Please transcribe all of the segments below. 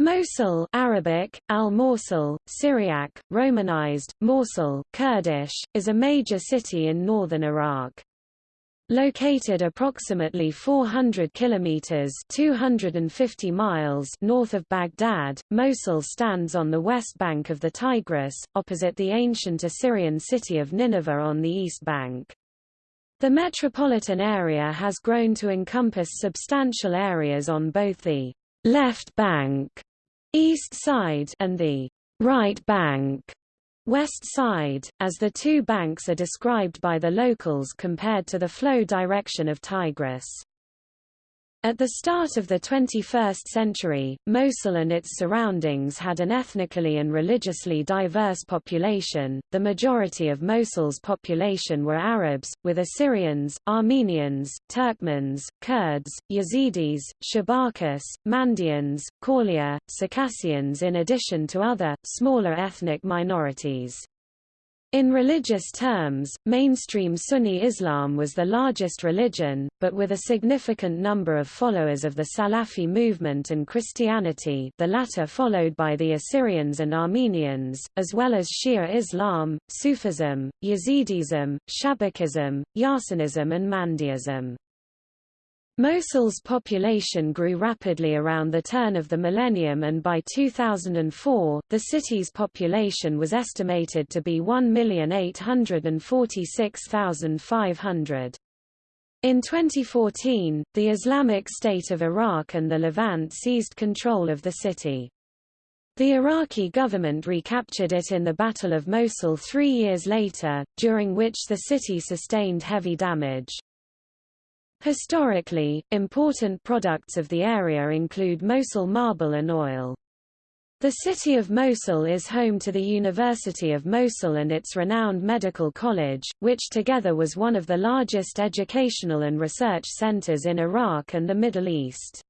Mosul Arabic, al-Mosul, Syriac, Romanized, Mosul, Kurdish, is a major city in northern Iraq. Located approximately 400 kilometers (250 miles) north of Baghdad, Mosul stands on the west bank of the Tigris, opposite the ancient Assyrian city of Nineveh on the east bank. The metropolitan area has grown to encompass substantial areas on both the left bank, east side, and the right bank, west side, as the two banks are described by the locals compared to the flow direction of Tigris. At the start of the 21st century, Mosul and its surroundings had an ethnically and religiously diverse population. The majority of Mosul's population were Arabs, with Assyrians, Armenians, Turkmens, Kurds, Yazidis, Shabakas, Mandaeans, Kaulia, Circassians in addition to other, smaller ethnic minorities. In religious terms, mainstream Sunni Islam was the largest religion, but with a significant number of followers of the Salafi movement and Christianity the latter followed by the Assyrians and Armenians, as well as Shia Islam, Sufism, Yazidism, Shabakism, Yarsanism and Mandaeism. Mosul's population grew rapidly around the turn of the millennium and by 2004, the city's population was estimated to be 1,846,500. In 2014, the Islamic State of Iraq and the Levant seized control of the city. The Iraqi government recaptured it in the Battle of Mosul three years later, during which the city sustained heavy damage. Historically, important products of the area include Mosul marble and oil. The city of Mosul is home to the University of Mosul and its renowned medical college, which together was one of the largest educational and research centers in Iraq and the Middle East.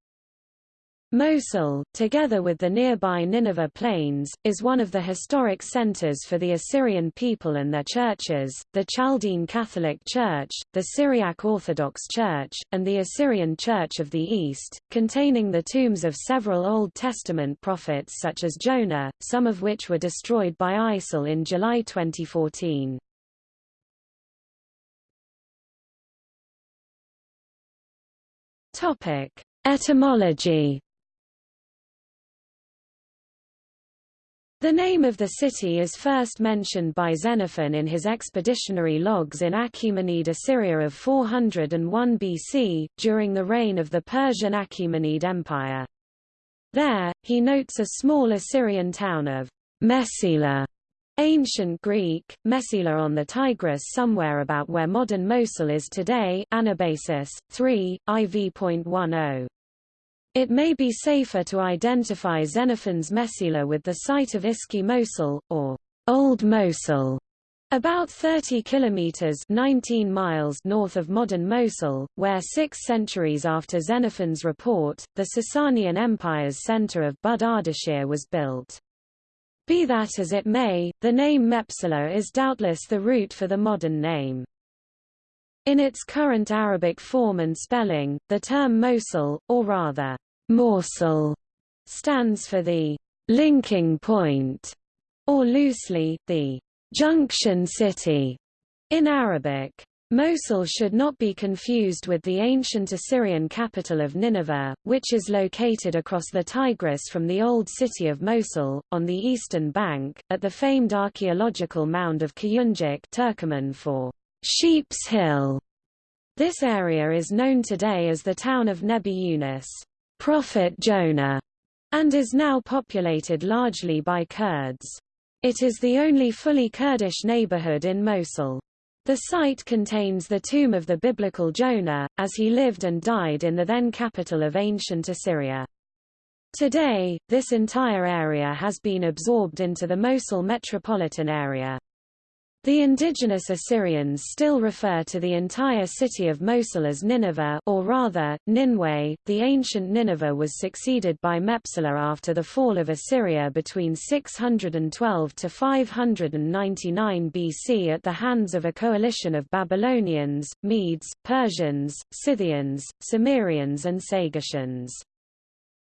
Mosul, together with the nearby Nineveh Plains, is one of the historic centers for the Assyrian people and their churches, the Chaldean Catholic Church, the Syriac Orthodox Church, and the Assyrian Church of the East, containing the tombs of several Old Testament prophets such as Jonah, some of which were destroyed by ISIL in July 2014. Etymology The name of the city is first mentioned by Xenophon in his expeditionary logs in Achaemenid Assyria of 401 BC, during the reign of the Persian Achaemenid Empire. There, he notes a small Assyrian town of Mepsila, ancient Greek, Mepsila on the Tigris somewhere about where modern Mosul is today Anabasis, 3, IV.10. It may be safer to identify Xenophon's Mepsila with the site of Eski Mosul, or Old Mosul, about 30 kilometers 19 miles north of modern Mosul, where 6 centuries after Xenophon's report, the Sasanian Empire's center of Bud Ardashir was built. Be that as it may, the name Mepsila is doubtless the root for the modern name. In its current Arabic form and spelling, the term Mosul, or rather, Mosul, stands for the linking point, or loosely, the junction city in Arabic. Mosul should not be confused with the ancient Assyrian capital of Nineveh, which is located across the Tigris from the old city of Mosul, on the eastern bank, at the famed archaeological mound of Kuyunjik Turkoman for Sheep's Hill. This area is known today as the town of Nebi Yunus, Prophet Jonah, and is now populated largely by Kurds. It is the only fully Kurdish neighborhood in Mosul. The site contains the tomb of the biblical Jonah, as he lived and died in the then capital of ancient Assyria. Today, this entire area has been absorbed into the Mosul metropolitan area. The indigenous Assyrians still refer to the entire city of Mosul as Nineveh or rather, Ninwe. The ancient Nineveh was succeeded by Mepsila after the fall of Assyria between 612 to 599 BC at the hands of a coalition of Babylonians, Medes, Persians, Scythians, Sumerians and Sagartians.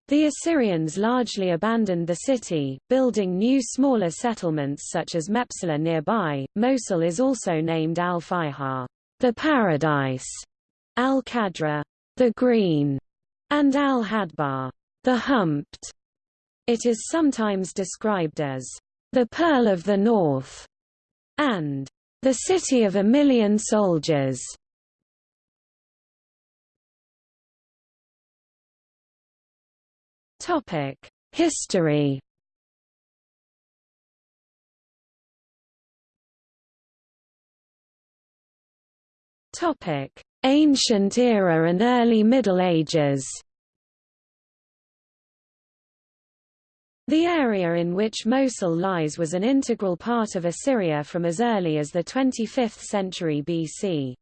The Assyrians largely abandoned the city, building new smaller settlements such as Mepsila nearby. Mosul is also named Al-Fihar, the paradise, Al-Khadra, the green, and Al-Hadbar, the humped. It is sometimes described as the Pearl of the North and the City of a Million Soldiers. Topic: History. Topic: Ancient Era and Early Middle Ages. The area in which Mosul lies was an integral part of Assyria from as early as the 25th century BC.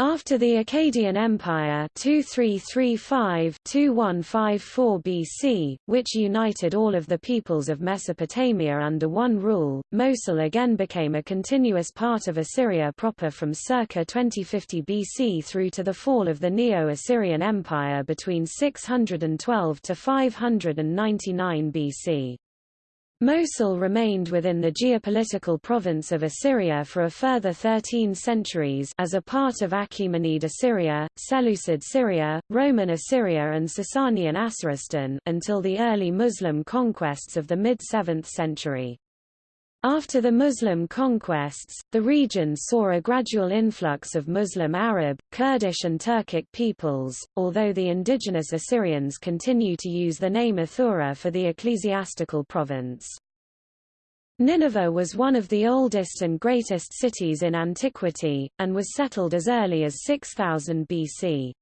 After the Akkadian Empire 2335-2154 BC, which united all of the peoples of Mesopotamia under one rule, Mosul again became a continuous part of Assyria proper from circa 2050 BC through to the fall of the Neo-Assyrian Empire between 612 to 599 BC. Mosul remained within the geopolitical province of Assyria for a further 13 centuries as a part of Achaemenid Assyria, Seleucid Syria, Roman Assyria and Sasanian Asoristan until the early Muslim conquests of the mid-7th century. After the Muslim conquests, the region saw a gradual influx of Muslim Arab, Kurdish and Turkic peoples, although the indigenous Assyrians continue to use the name Athura for the ecclesiastical province. Nineveh was one of the oldest and greatest cities in antiquity, and was settled as early as 6000 BC.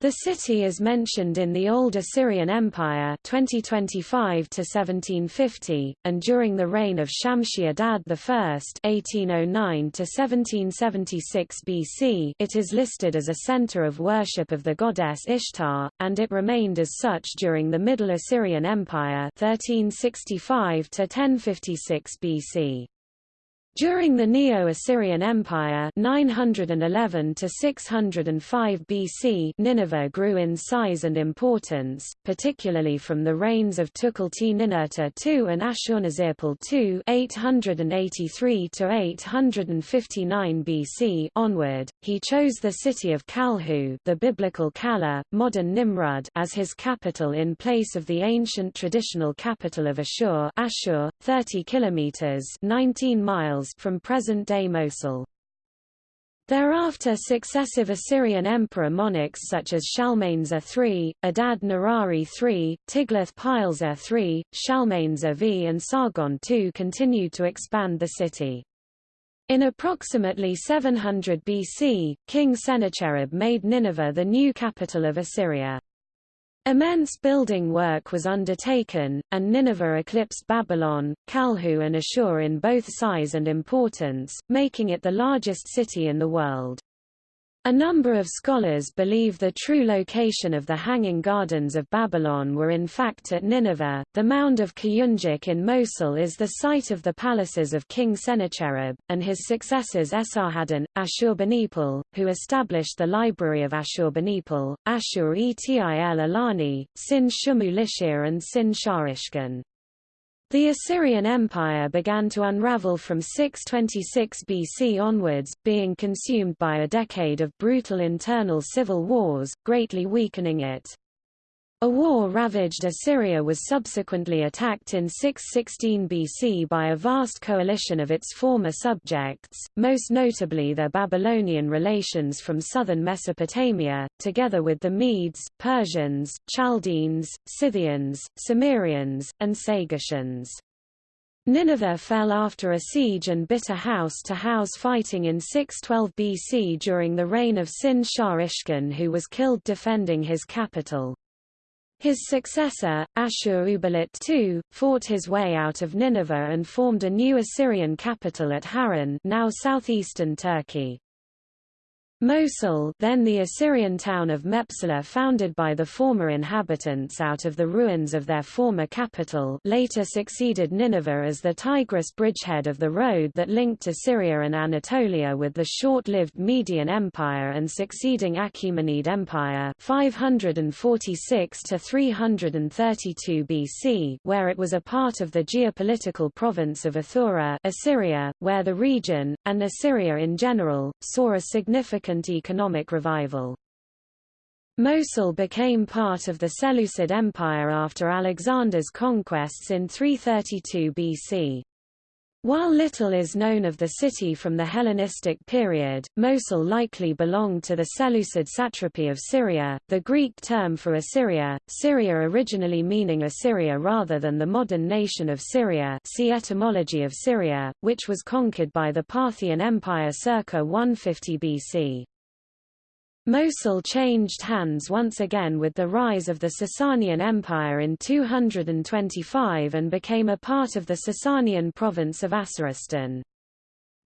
The city is mentioned in the Old Assyrian Empire 2025 to 1750 and during the reign of Shamshi-Adad I 1809 to 1776 BC it is listed as a center of worship of the goddess Ishtar and it remained as such during the Middle Assyrian Empire 1365 to 1056 BC. During the Neo-Assyrian Empire 911 to 605 BC Nineveh grew in size and importance, particularly from the reigns of Tukulti-Ninurta II and Ashurnazirpal II 883 to 859 BC onward. He chose the city of Kalhu, the biblical Calah, modern Nimrud, as his capital in place of the ancient traditional capital of Ashur, Ashur, 30 kilometers, 19 miles miles from present-day Mosul. Thereafter successive Assyrian emperor monarchs such as Shalmaneser III, Adad Nirari III, Tiglath-Pileser III, Shalmaneser V and Sargon II continued to expand the city. In approximately 700 BC, King Sennacherib made Nineveh the new capital of Assyria. Immense building work was undertaken, and Nineveh eclipsed Babylon, Kalhu and Ashur in both size and importance, making it the largest city in the world. A number of scholars believe the true location of the Hanging Gardens of Babylon were in fact at Nineveh. The mound of Kuyunjik in Mosul is the site of the palaces of King Sennacherib, and his successors Esarhaddon, Ashurbanipal, who established the Library of Ashurbanipal, Ashur-etil Alani, Sin Shumu Lishir and Sin-shar-ishkun. The Assyrian Empire began to unravel from 626 BC onwards, being consumed by a decade of brutal internal civil wars, greatly weakening it. A war-ravaged Assyria was subsequently attacked in 616 BC by a vast coalition of its former subjects, most notably their Babylonian relations from southern Mesopotamia, together with the Medes, Persians, Chaldeans, Scythians, Sumerians, and Sagartians. Nineveh fell after a siege and bitter house-to-house -house fighting in 612 BC during the reign of Sin-Shar who was killed defending his capital. His successor, Ashur-uballit II, fought his way out of Nineveh and formed a new Assyrian capital at Harran now southeastern Turkey. Mosul then the Assyrian town of Mepsila founded by the former inhabitants out of the ruins of their former capital later succeeded Nineveh as the Tigris bridgehead of the road that linked Assyria and Anatolia with the short-lived Median Empire and succeeding Achaemenid Empire 546 to 332 BC where it was a part of the geopolitical province of Athura Assyria, where the region, and Assyria in general, saw a significant economic revival. Mosul became part of the Seleucid Empire after Alexander's conquests in 332 BC. While little is known of the city from the Hellenistic period, Mosul likely belonged to the Seleucid satrapy of Syria, the Greek term for Assyria, Syria originally meaning Assyria rather than the modern nation of Syria see etymology of Syria, which was conquered by the Parthian Empire circa 150 BC. Mosul changed hands once again with the rise of the Sasanian Empire in 225 and became a part of the Sasanian province of Asoristan.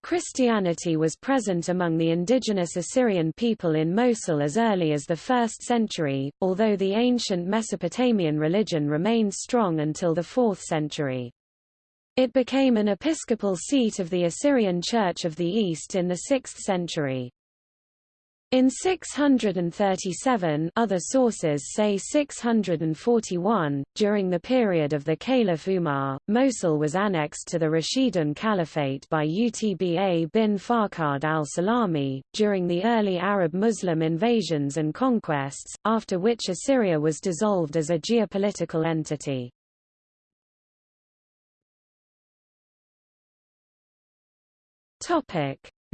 Christianity was present among the indigenous Assyrian people in Mosul as early as the 1st century, although the ancient Mesopotamian religion remained strong until the 4th century. It became an episcopal seat of the Assyrian Church of the East in the 6th century. In 637 other sources say 641, during the period of the Caliph Umar, Mosul was annexed to the Rashidun Caliphate by Utba bin Farqad al-Salami, during the early Arab Muslim invasions and conquests, after which Assyria was dissolved as a geopolitical entity.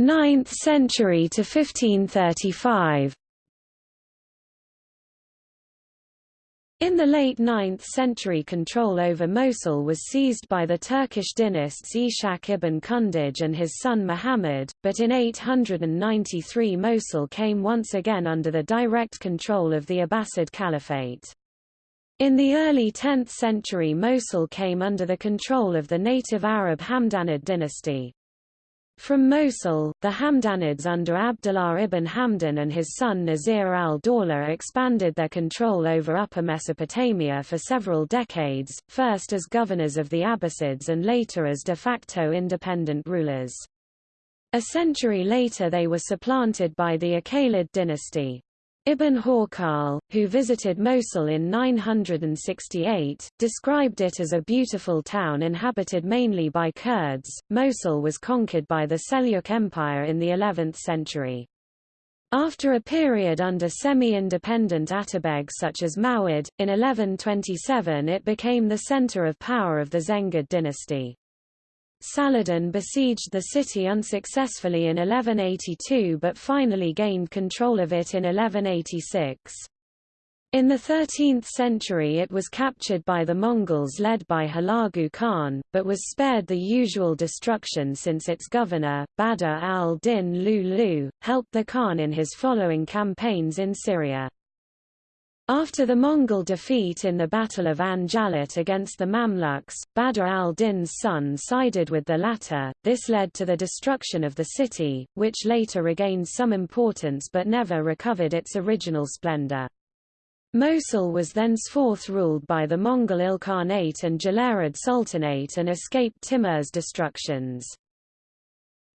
Topic 9th century to 1535 In the late 9th century control over Mosul was seized by the Turkish dynasts Ishak ibn Kundaj and his son Muhammad, but in 893 Mosul came once again under the direct control of the Abbasid Caliphate. In the early 10th century Mosul came under the control of the native Arab Hamdanid dynasty. From Mosul, the Hamdanids under Abdullah ibn Hamdan and his son Nasir al-Dawla expanded their control over Upper Mesopotamia for several decades, first as governors of the Abbasids and later as de facto independent rulers. A century later they were supplanted by the Uqaylid dynasty. Ibn Hawqal, who visited Mosul in 968, described it as a beautiful town inhabited mainly by Kurds. Mosul was conquered by the Seljuk Empire in the 11th century. After a period under semi-independent Atabegs such as Mawad, in 1127 it became the center of power of the Zengid dynasty. Saladin besieged the city unsuccessfully in 1182 but finally gained control of it in 1186. In the 13th century it was captured by the Mongols led by Hulagu Khan, but was spared the usual destruction since its governor, Badr al-Din Lulu, helped the Khan in his following campaigns in Syria. After the Mongol defeat in the Battle of Ain Jalut against the Mamluks, Badr al-Din's son sided with the latter. This led to the destruction of the city, which later regained some importance but never recovered its original splendor. Mosul was thenceforth ruled by the Mongol Ilkhanate and Jalayirid Sultanate and escaped Timur's destructions.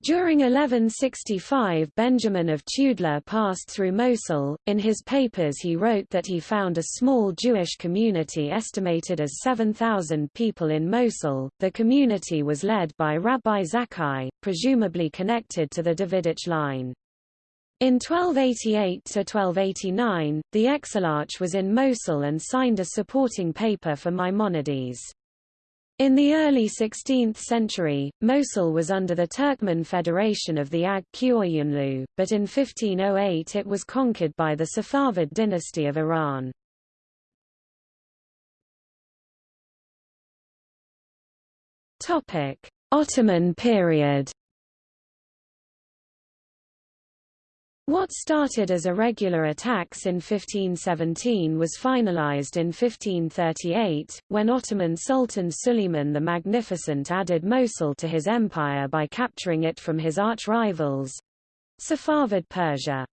During 1165 Benjamin of Tudela passed through Mosul. In his papers he wrote that he found a small Jewish community estimated as 7,000 people in Mosul. The community was led by Rabbi Zakkai, presumably connected to the Davidic line. In 1288–1289, the Exilarch was in Mosul and signed a supporting paper for Maimonides. In the early 16th century, Mosul was under the Turkmen Federation of the Aq Qoyunlu, but in 1508 it was conquered by the Safavid dynasty of Iran. Ottoman period What started as irregular attacks in 1517 was finalized in 1538, when Ottoman Sultan Suleiman the Magnificent added Mosul to his empire by capturing it from his arch-rivals—Safavid Persia.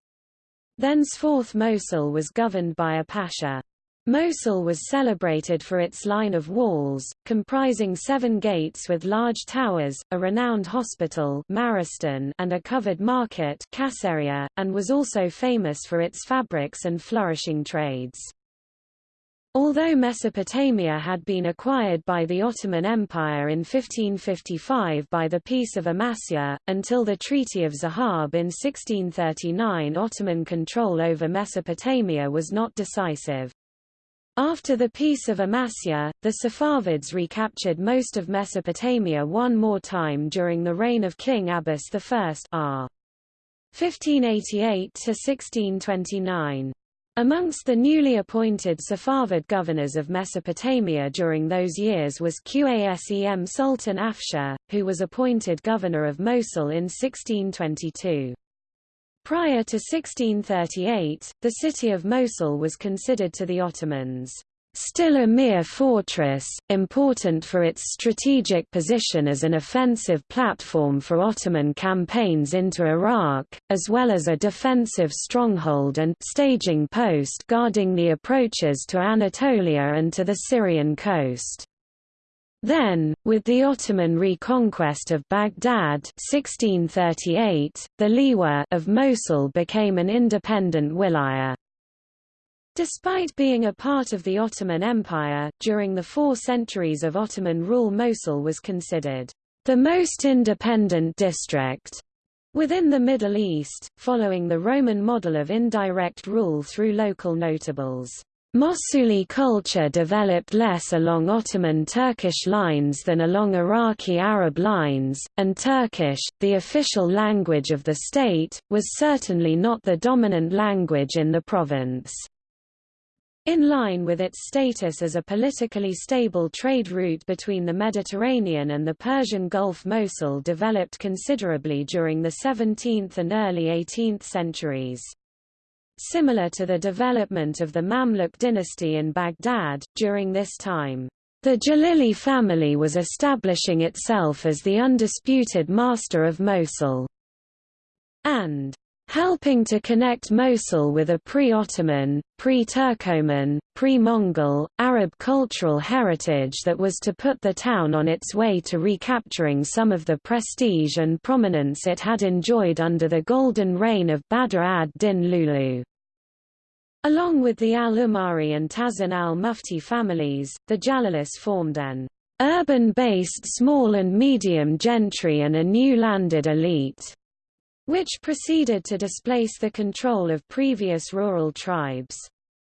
Thenceforth Mosul was governed by a pasha. Mosul was celebrated for its line of walls, comprising seven gates with large towers, a renowned hospital Maristan and a covered market Kasseria, and was also famous for its fabrics and flourishing trades. Although Mesopotamia had been acquired by the Ottoman Empire in 1555 by the Peace of Amasya, until the Treaty of Zahab in 1639 Ottoman control over Mesopotamia was not decisive. After the Peace of Amasya, the Safavids recaptured most of Mesopotamia one more time during the reign of King Abbas I r. 1588–1629. Amongst the newly appointed Safavid governors of Mesopotamia during those years was Qasem Sultan Afshar, who was appointed governor of Mosul in 1622. Prior to 1638, the city of Mosul was considered to the Ottomans still a mere fortress, important for its strategic position as an offensive platform for Ottoman campaigns into Iraq, as well as a defensive stronghold and staging post guarding the approaches to Anatolia and to the Syrian coast. Then, with the Ottoman reconquest of Baghdad 1638, the Liwa of Mosul became an independent wilaya. Despite being a part of the Ottoman Empire, during the four centuries of Ottoman rule Mosul was considered the most independent district within the Middle East, following the Roman model of indirect rule through local notables. Mosuli culture developed less along Ottoman Turkish lines than along Iraqi Arab lines, and Turkish, the official language of the state, was certainly not the dominant language in the province. In line with its status as a politically stable trade route between the Mediterranean and the Persian Gulf Mosul developed considerably during the 17th and early 18th centuries. Similar to the development of the Mamluk dynasty in Baghdad, during this time, the Jalili family was establishing itself as the undisputed master of Mosul, and helping to connect Mosul with a pre-Ottoman, pre-Turkoman, pre-Mongol, Arab cultural heritage that was to put the town on its way to recapturing some of the prestige and prominence it had enjoyed under the golden reign of Badr ad-Din Lulu. Along with the al-Umari and Tazan al-Mufti families, the Jalilis formed an urban-based small and medium gentry and a new landed elite, which proceeded to displace the control of previous rural tribes.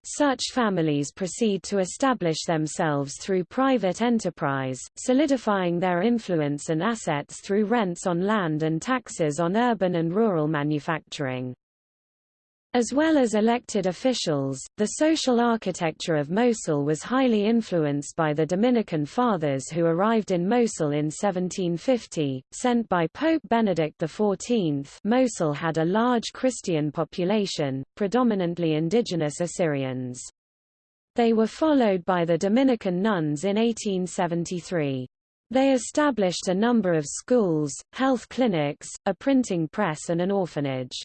Such families proceed to establish themselves through private enterprise, solidifying their influence and assets through rents on land and taxes on urban and rural manufacturing. As well as elected officials, the social architecture of Mosul was highly influenced by the Dominican Fathers who arrived in Mosul in 1750, sent by Pope Benedict XIV. Mosul had a large Christian population, predominantly indigenous Assyrians. They were followed by the Dominican nuns in 1873. They established a number of schools, health clinics, a printing press and an orphanage.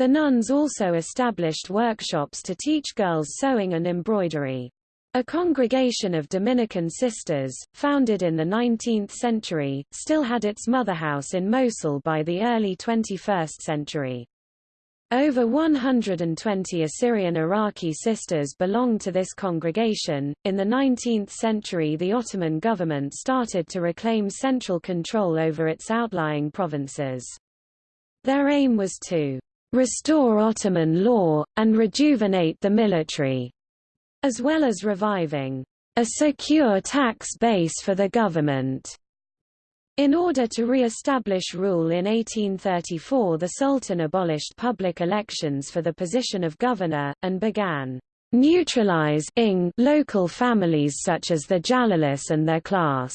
The nuns also established workshops to teach girls sewing and embroidery. A congregation of Dominican sisters, founded in the 19th century, still had its motherhouse in Mosul by the early 21st century. Over 120 Assyrian Iraqi sisters belonged to this congregation. In the 19th century, the Ottoman government started to reclaim central control over its outlying provinces. Their aim was to restore Ottoman law, and rejuvenate the military, as well as reviving a secure tax base for the government. In order to re-establish rule in 1834 the Sultan abolished public elections for the position of governor, and began neutralizing local families such as the Jalilis and their class,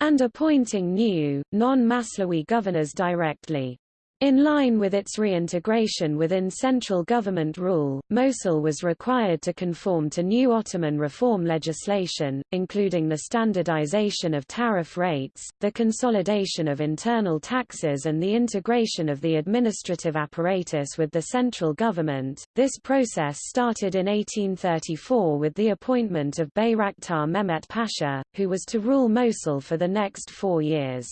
and appointing new, non-Maslawi governors directly. In line with its reintegration within central government rule, Mosul was required to conform to new Ottoman reform legislation, including the standardization of tariff rates, the consolidation of internal taxes and the integration of the administrative apparatus with the central government. This process started in 1834 with the appointment of Bayraktar Mehmet Pasha, who was to rule Mosul for the next four years.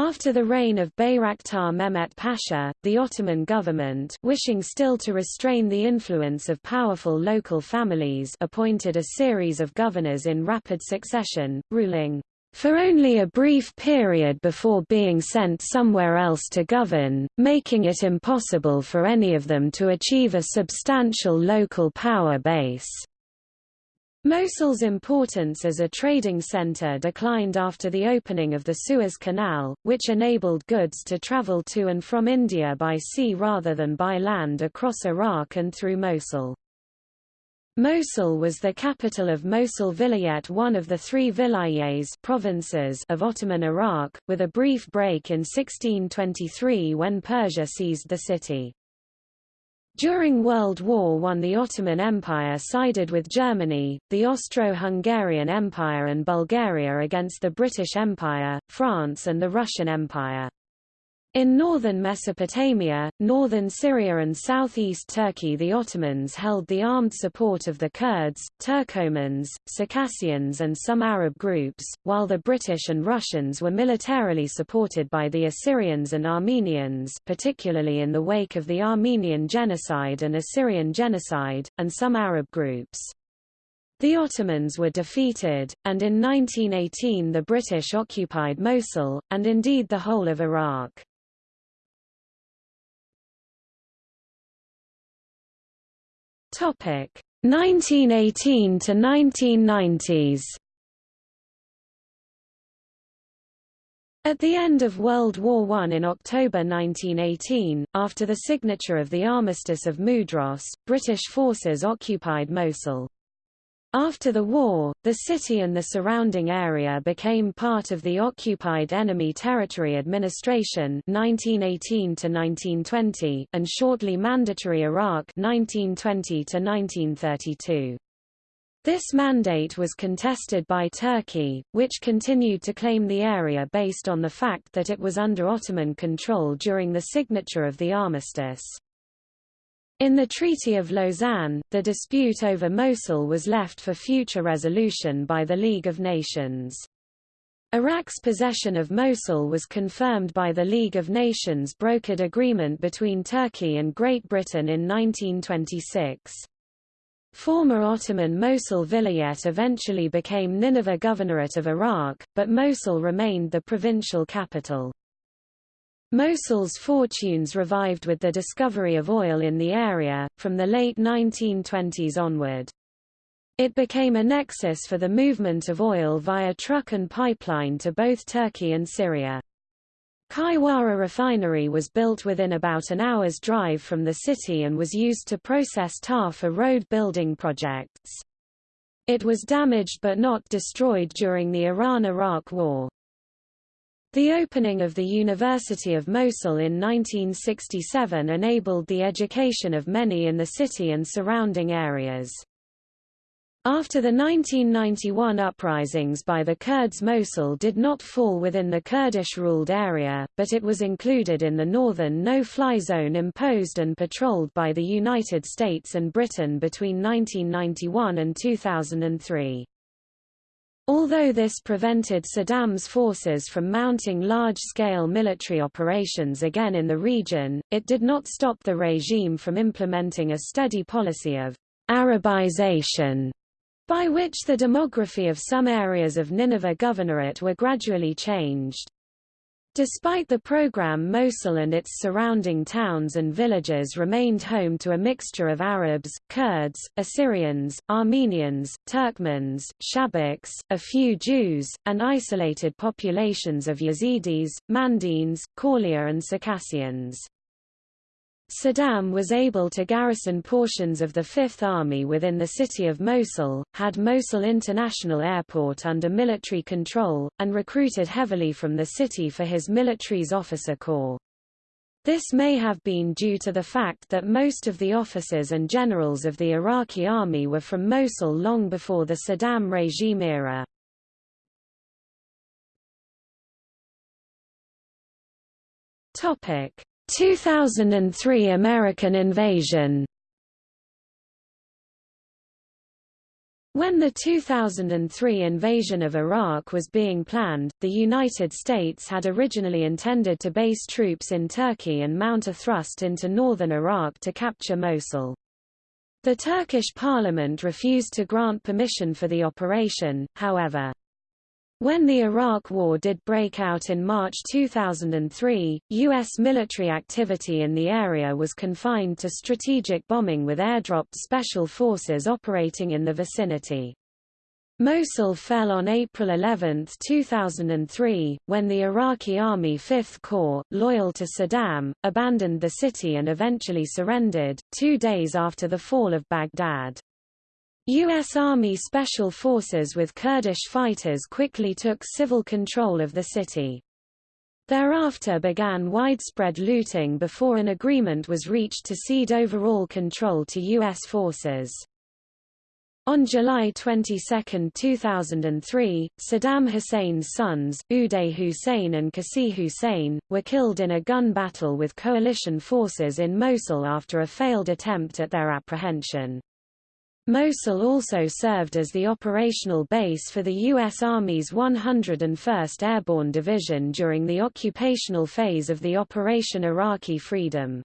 After the reign of Bayraktar Mehmet Pasha, the Ottoman government wishing still to restrain the influence of powerful local families appointed a series of governors in rapid succession, ruling for only a brief period before being sent somewhere else to govern, making it impossible for any of them to achieve a substantial local power base. Mosul's importance as a trading center declined after the opening of the Suez Canal, which enabled goods to travel to and from India by sea rather than by land across Iraq and through Mosul. Mosul was the capital of Mosul Vilayet one of the three vilayets provinces of Ottoman Iraq, with a brief break in 1623 when Persia seized the city. During World War I the Ottoman Empire sided with Germany, the Austro-Hungarian Empire and Bulgaria against the British Empire, France and the Russian Empire. In northern Mesopotamia, northern Syria and southeast Turkey the Ottomans held the armed support of the Kurds, Turkomans, Circassians and some Arab groups, while the British and Russians were militarily supported by the Assyrians and Armenians particularly in the wake of the Armenian Genocide and Assyrian Genocide, and some Arab groups. The Ottomans were defeated, and in 1918 the British occupied Mosul, and indeed the whole of Iraq. Topic 1918 to 1990s. At the end of World War I in October 1918, after the signature of the Armistice of Mudros, British forces occupied Mosul. After the war, the city and the surrounding area became part of the Occupied Enemy Territory Administration 1918 and shortly Mandatory Iraq 1920 This mandate was contested by Turkey, which continued to claim the area based on the fact that it was under Ottoman control during the signature of the armistice. In the Treaty of Lausanne, the dispute over Mosul was left for future resolution by the League of Nations. Iraq's possession of Mosul was confirmed by the League of Nations brokered agreement between Turkey and Great Britain in 1926. Former Ottoman Mosul Vilayet eventually became Nineveh Governorate of Iraq, but Mosul remained the provincial capital. Mosul's fortunes revived with the discovery of oil in the area, from the late 1920s onward. It became a nexus for the movement of oil via truck and pipeline to both Turkey and Syria. Qayyarah refinery was built within about an hour's drive from the city and was used to process tar for road building projects. It was damaged but not destroyed during the Iran–Iraq War. The opening of the University of Mosul in 1967 enabled the education of many in the city and surrounding areas. After the 1991 uprisings by the Kurds Mosul did not fall within the Kurdish-ruled area, but it was included in the northern no-fly zone imposed and patrolled by the United States and Britain between 1991 and 2003. Although this prevented Saddam's forces from mounting large-scale military operations again in the region, it did not stop the regime from implementing a steady policy of Arabization, by which the demography of some areas of Nineveh Governorate were gradually changed. Despite the program Mosul and its surrounding towns and villages remained home to a mixture of Arabs, Kurds, Assyrians, Armenians, Turkmens, Shabaks, a few Jews, and isolated populations of Yazidis, Mandaeans, Kaulia and Circassians. Saddam was able to garrison portions of the Fifth Army within the city of Mosul, had Mosul International Airport under military control, and recruited heavily from the city for his military's officer corps. This may have been due to the fact that most of the officers and generals of the Iraqi army were from Mosul long before the Saddam regime era. Topic: 2003 American invasion. When the 2003 invasion of Iraq was being planned, the United States had originally intended to base troops in Turkey and mount a thrust into northern Iraq to capture Mosul. The Turkish parliament refused to grant permission for the operation, however. When the Iraq War did break out in March 2003, U.S. military activity in the area was confined to strategic bombing with airdropped special forces operating in the vicinity. Mosul fell on April 11, 2003, when the Iraqi Army Fifth Corps, loyal to Saddam, abandoned the city and eventually surrendered, two days after the fall of Baghdad. U.S. Army Special Forces with Kurdish fighters quickly took civil control of the city. Thereafter began widespread looting before an agreement was reached to cede overall control to U.S. forces. On July 22, 2003, Saddam Hussein's sons, Uday Hussein and Qusay Hussein, were killed in a gun battle with coalition forces in Mosul after a failed attempt at their apprehension. Mosul also served as the operational base for the U.S. Army's 101st Airborne Division during the occupational phase of the Operation Iraqi Freedom.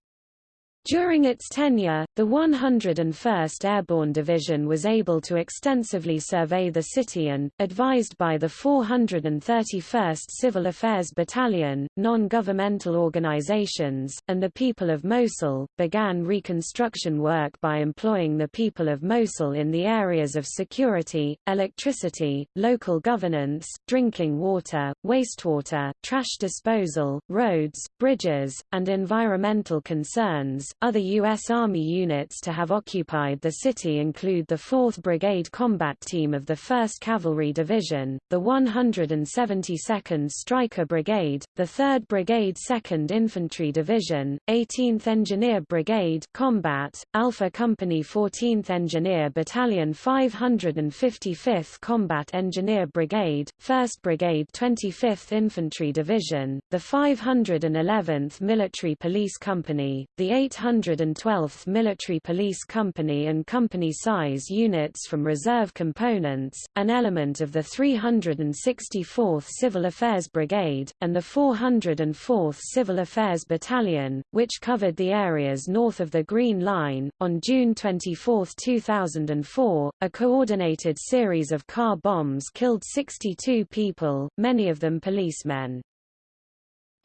During its tenure, the 101st Airborne Division was able to extensively survey the city and, advised by the 431st Civil Affairs Battalion, non-governmental organizations, and the people of Mosul, began reconstruction work by employing the people of Mosul in the areas of security, electricity, local governance, drinking water, wastewater, trash disposal, roads, bridges, and environmental concerns, other U.S. Army units to have occupied the city include the 4th Brigade Combat Team of the 1st Cavalry Division, the 172nd Stryker Brigade, the 3rd Brigade 2nd Infantry Division, 18th Engineer Brigade Combat, Alpha Company 14th Engineer Battalion 555th Combat Engineer Brigade, 1st Brigade 25th Infantry Division, the 511th Military Police Company, the 800 612th Military Police Company and company-size units from reserve components, an element of the 364th Civil Affairs Brigade, and the 404th Civil Affairs Battalion, which covered the areas north of the Green Line. On June 24, 2004, a coordinated series of car bombs killed 62 people, many of them policemen.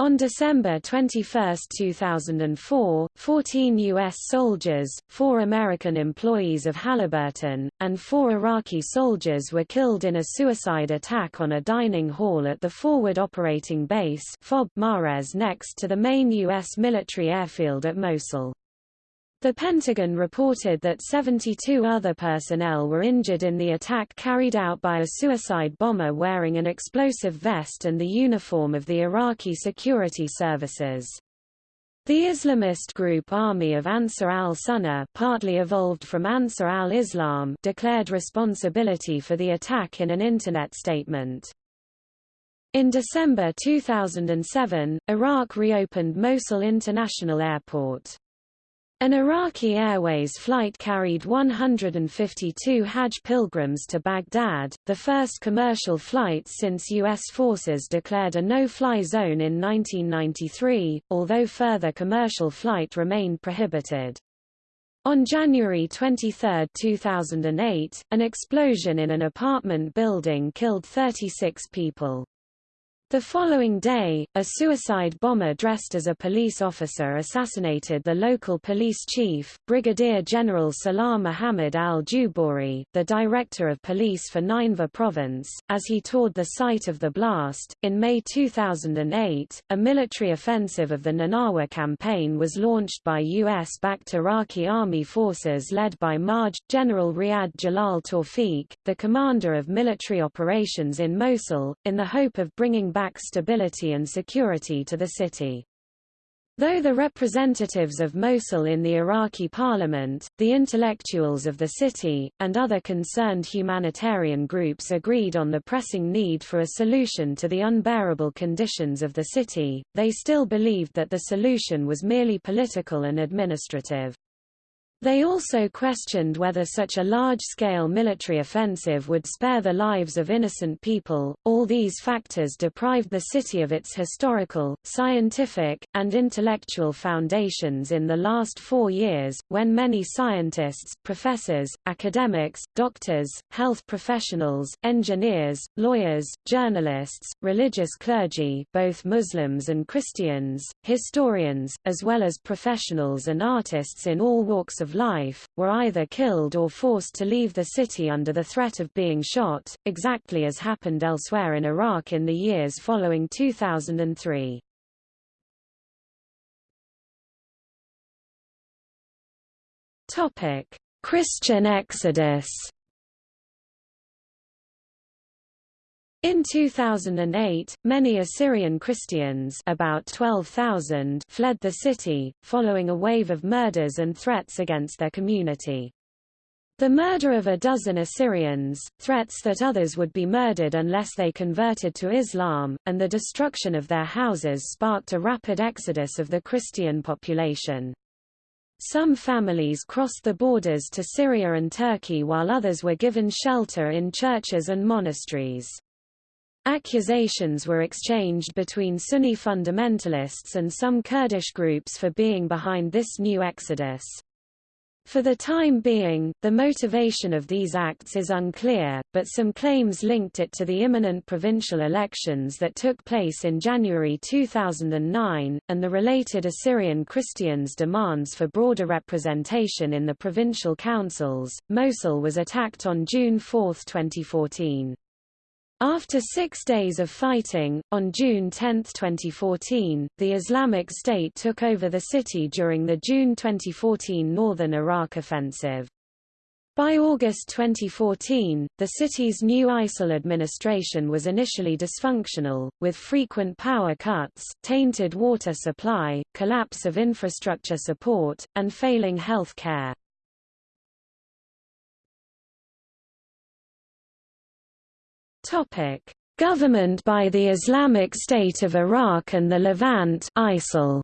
On December 21, 2004, 14 U.S. soldiers, four American employees of Halliburton, and four Iraqi soldiers were killed in a suicide attack on a dining hall at the Forward Operating Base FOB Marez next to the main U.S. military airfield at Mosul. The Pentagon reported that 72 other personnel were injured in the attack carried out by a suicide bomber wearing an explosive vest and the uniform of the Iraqi security services. The Islamist group Army of Ansar al-Sunnah partly evolved from Ansar al-Islam declared responsibility for the attack in an Internet statement. In December 2007, Iraq reopened Mosul International Airport. An Iraqi Airways flight carried 152 Hajj pilgrims to Baghdad, the first commercial flight since U.S. forces declared a no-fly zone in 1993, although further commercial flight remained prohibited. On January 23, 2008, an explosion in an apartment building killed 36 people. The following day, a suicide bomber dressed as a police officer assassinated the local police chief, Brigadier General Salah Muhammad al-Jubouri, the director of police for Nineveh province, as he toured the site of the blast. In May 2008, a military offensive of the Nanawa campaign was launched by U.S.-backed Iraqi army forces led by MAJ, General Riyad Jalal Tawfiq, the commander of military operations in Mosul, in the hope of bringing back stability and security to the city. Though the representatives of Mosul in the Iraqi parliament, the intellectuals of the city, and other concerned humanitarian groups agreed on the pressing need for a solution to the unbearable conditions of the city, they still believed that the solution was merely political and administrative. They also questioned whether such a large-scale military offensive would spare the lives of innocent people. All these factors deprived the city of its historical, scientific, and intellectual foundations in the last four years, when many scientists, professors, academics, doctors, health professionals, engineers, lawyers, journalists, religious clergy both Muslims and Christians, historians, as well as professionals and artists in all walks of life, were either killed or forced to leave the city under the threat of being shot, exactly as happened elsewhere in Iraq in the years following 2003. Topic: Christian exodus. In 2008, many Assyrian Christians about 12,000 fled the city, following a wave of murders and threats against their community. The murder of a dozen Assyrians, threats that others would be murdered unless they converted to Islam, and the destruction of their houses sparked a rapid exodus of the Christian population. Some families crossed the borders to Syria and Turkey while others were given shelter in churches and monasteries. Accusations were exchanged between Sunni fundamentalists and some Kurdish groups for being behind this new exodus. For the time being, the motivation of these acts is unclear, but some claims linked it to the imminent provincial elections that took place in January 2009, and the related Assyrian Christians' demands for broader representation in the provincial councils. Mosul was attacked on June 4, 2014. After six days of fighting, on June 10, 2014, the Islamic State took over the city during the June 2014 Northern Iraq Offensive. By August 2014, the city's new ISIL administration was initially dysfunctional, with frequent power cuts, tainted water supply, collapse of infrastructure support, and failing health care. Topic: Government by the Islamic State of Iraq and the Levant ISIL.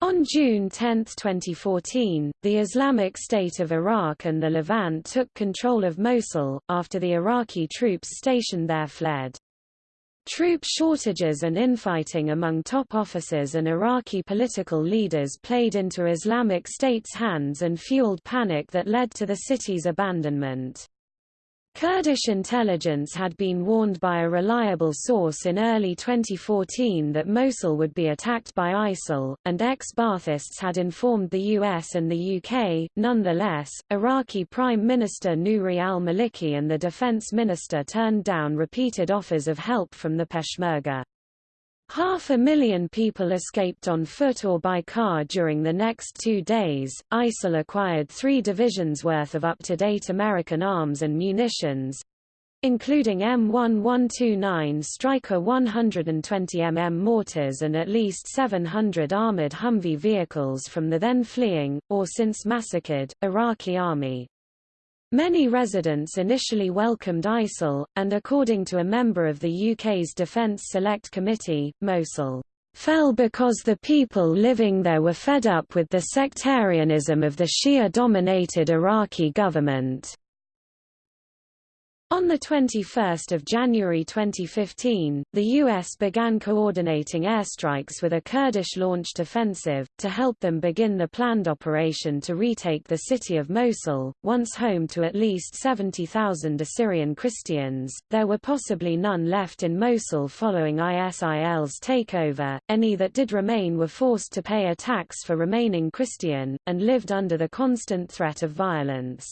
On June 10, 2014, the Islamic State of Iraq and the Levant took control of Mosul, after the Iraqi troops stationed there fled. Troop shortages and infighting among top officers and Iraqi political leaders played into Islamic State's hands and fueled panic that led to the city's abandonment. Kurdish intelligence had been warned by a reliable source in early 2014 that Mosul would be attacked by ISIL, and ex-Baathists had informed the US and the UK. Nonetheless, Iraqi Prime Minister Nouri al-Maliki and the Defense Minister turned down repeated offers of help from the Peshmerga. Half a million people escaped on foot or by car during the next two days. ISIL acquired three divisions worth of up-to-date American arms and munitions, including M1129 Stryker 120mm mortars and at least 700 armored Humvee vehicles from the then fleeing, or since massacred, Iraqi army. Many residents initially welcomed ISIL, and according to a member of the UK's Defence Select Committee, Mosul fell because the people living there were fed up with the sectarianism of the Shia-dominated Iraqi government. On 21 January 2015, the U.S. began coordinating airstrikes with a Kurdish-launched offensive, to help them begin the planned operation to retake the city of Mosul, once home to at least 70,000 Assyrian Christians. There were possibly none left in Mosul following ISIL's takeover, any that did remain were forced to pay a tax for remaining Christian, and lived under the constant threat of violence.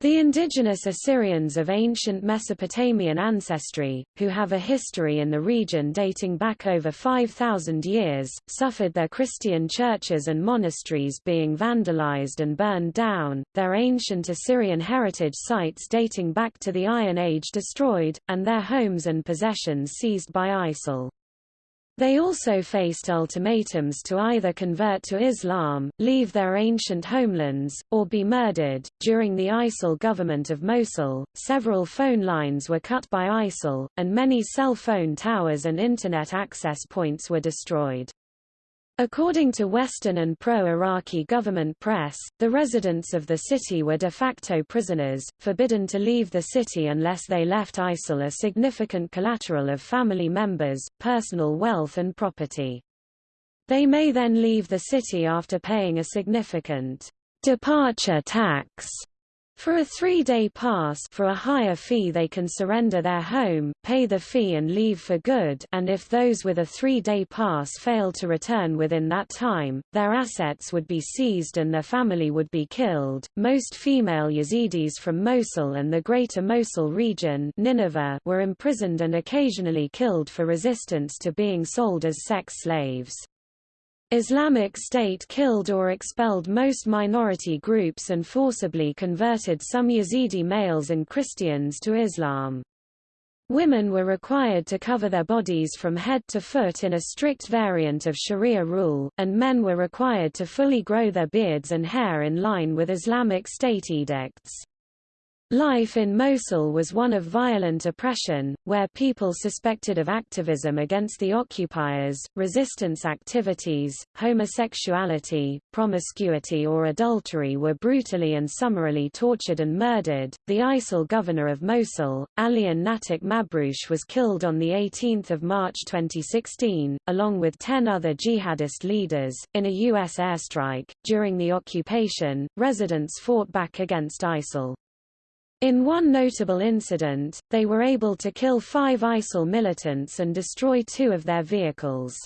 The indigenous Assyrians of ancient Mesopotamian ancestry, who have a history in the region dating back over 5,000 years, suffered their Christian churches and monasteries being vandalized and burned down, their ancient Assyrian heritage sites dating back to the Iron Age destroyed, and their homes and possessions seized by ISIL. They also faced ultimatums to either convert to Islam, leave their ancient homelands, or be murdered. During the ISIL government of Mosul, several phone lines were cut by ISIL, and many cell phone towers and Internet access points were destroyed. According to Western and pro-Iraqi government press, the residents of the city were de facto prisoners, forbidden to leave the city unless they left ISIL a significant collateral of family members, personal wealth and property. They may then leave the city after paying a significant departure tax for a three-day pass for a higher fee they can surrender their home, pay the fee and leave for good and if those with a three-day pass fail to return within that time, their assets would be seized and their family would be killed. Most female Yazidis from Mosul and the Greater Mosul region Nineveh were imprisoned and occasionally killed for resistance to being sold as sex slaves. Islamic State killed or expelled most minority groups and forcibly converted some Yazidi males and Christians to Islam. Women were required to cover their bodies from head to foot in a strict variant of Sharia rule, and men were required to fully grow their beards and hair in line with Islamic State edicts. Life in Mosul was one of violent oppression, where people suspected of activism against the occupiers, resistance activities, homosexuality, promiscuity or adultery were brutally and summarily tortured and murdered. The ISIL governor of Mosul, Alian Natik Mabrouche was killed on 18 March 2016, along with ten other jihadist leaders, in a U.S. airstrike. During the occupation, residents fought back against ISIL. In one notable incident, they were able to kill five ISIL militants and destroy two of their vehicles.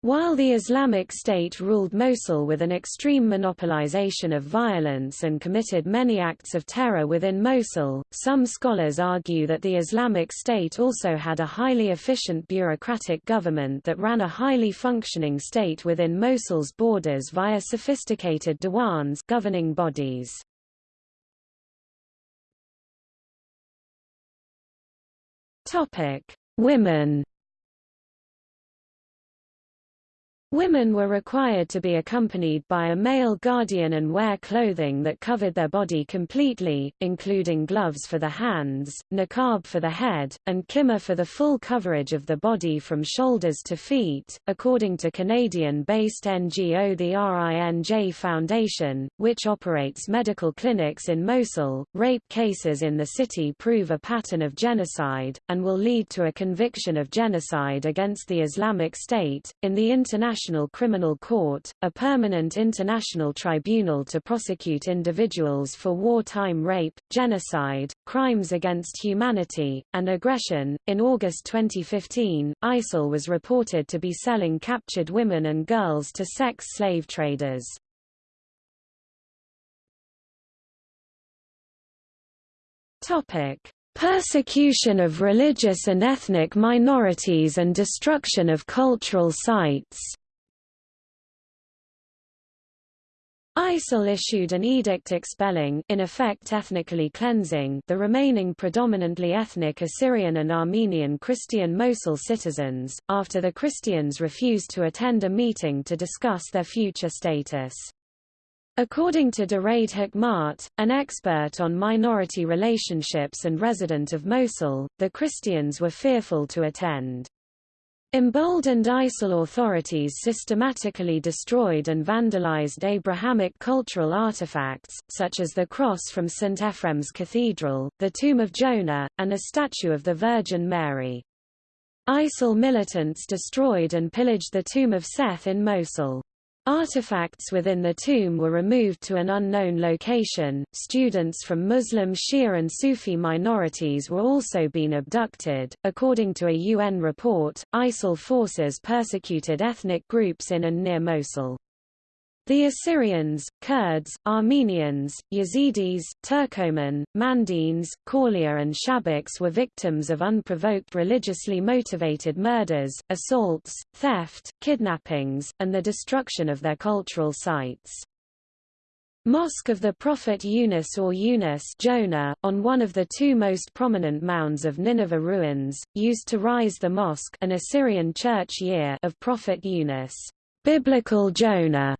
While the Islamic State ruled Mosul with an extreme monopolization of violence and committed many acts of terror within Mosul, some scholars argue that the Islamic State also had a highly efficient bureaucratic government that ran a highly functioning state within Mosul's borders via sophisticated diwans governing bodies. Topic: Women Women were required to be accompanied by a male guardian and wear clothing that covered their body completely, including gloves for the hands, niqab for the head, and khimar for the full coverage of the body from shoulders to feet. According to Canadian-based NGO the RINJ Foundation, which operates medical clinics in Mosul, rape cases in the city prove a pattern of genocide, and will lead to a conviction of genocide against the Islamic State. In the international International Criminal Court, a permanent international tribunal to prosecute individuals for wartime rape, genocide, crimes against humanity, and aggression. In August 2015, ISIL was reported to be selling captured women and girls to sex slave traders. Topic: Persecution of religious and ethnic minorities and destruction of cultural sites ISIL issued an edict expelling in effect ethnically cleansing the remaining predominantly ethnic Assyrian and Armenian Christian Mosul citizens, after the Christians refused to attend a meeting to discuss their future status. According to Duraid Hikmat, an expert on minority relationships and resident of Mosul, the Christians were fearful to attend. Emboldened ISIL authorities systematically destroyed and vandalized Abrahamic cultural artifacts, such as the cross from St. Ephraim's Cathedral, the tomb of Jonah, and a statue of the Virgin Mary. ISIL militants destroyed and pillaged the tomb of Seth in Mosul. Artifacts within the tomb were removed to an unknown location. Students from Muslim, Shia, and Sufi minorities were also being abducted. According to a UN report, ISIL forces persecuted ethnic groups in and near Mosul. The Assyrians, Kurds, Armenians, Yazidis, Turkoman, Mandaeans, Kaulia and Shabaks were victims of unprovoked religiously motivated murders, assaults, theft, kidnappings, and the destruction of their cultural sites. Mosque of the Prophet Yunus or Yunus Jonah, on one of the two most prominent mounds of Nineveh ruins, used to rise the mosque an Assyrian church year of Prophet Yunus. Biblical Jonah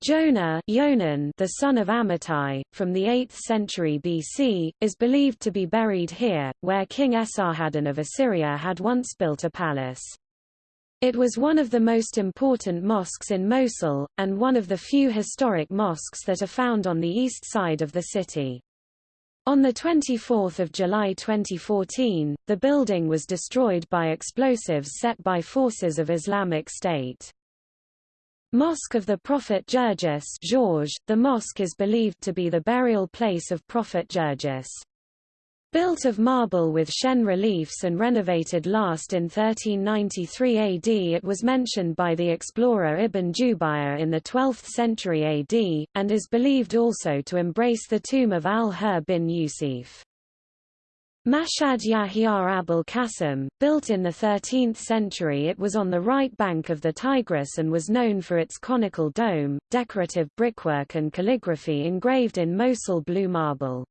Jonah Yonan, the son of Amittai, from the 8th century BC, is believed to be buried here, where King Esarhaddon of Assyria had once built a palace. It was one of the most important mosques in Mosul, and one of the few historic mosques that are found on the east side of the city. On 24 July 2014, the building was destroyed by explosives set by forces of Islamic State. Mosque of the Prophet Gergis George, the mosque is believed to be the burial place of Prophet Gergis. Built of marble with Shen reliefs and renovated last in 1393 AD it was mentioned by the explorer Ibn Jubayr in the 12th century AD, and is believed also to embrace the tomb of al-Hur bin Yusuf. Mashhad Yahya Abul Qasim, built in the 13th century it was on the right bank of the Tigris and was known for its conical dome, decorative brickwork and calligraphy engraved in Mosul blue marble.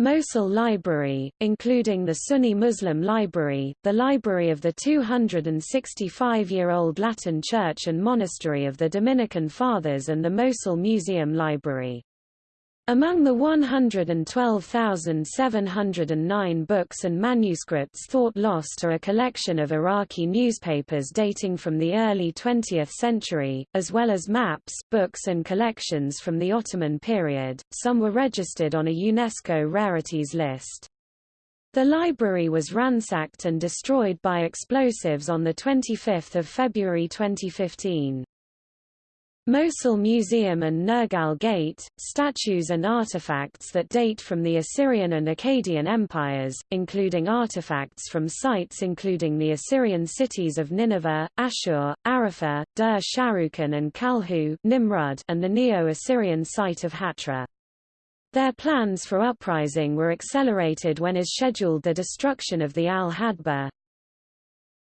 Mosul Library, including the Sunni Muslim Library, the library of the 265-year-old Latin Church and Monastery of the Dominican Fathers and the Mosul Museum Library. Among the 112,709 books and manuscripts thought lost are a collection of Iraqi newspapers dating from the early 20th century, as well as maps, books and collections from the Ottoman period. Some were registered on a UNESCO rarities list. The library was ransacked and destroyed by explosives on 25 February 2015. Mosul Museum and Nergal Gate, statues and artifacts that date from the Assyrian and Akkadian empires, including artifacts from sites including the Assyrian cities of Nineveh, Ashur, Arafah, Dur Sharrukin and Kalhu Nimrud, and the Neo-Assyrian site of Hatra. Their plans for uprising were accelerated when is scheduled the destruction of the Al-Hadba,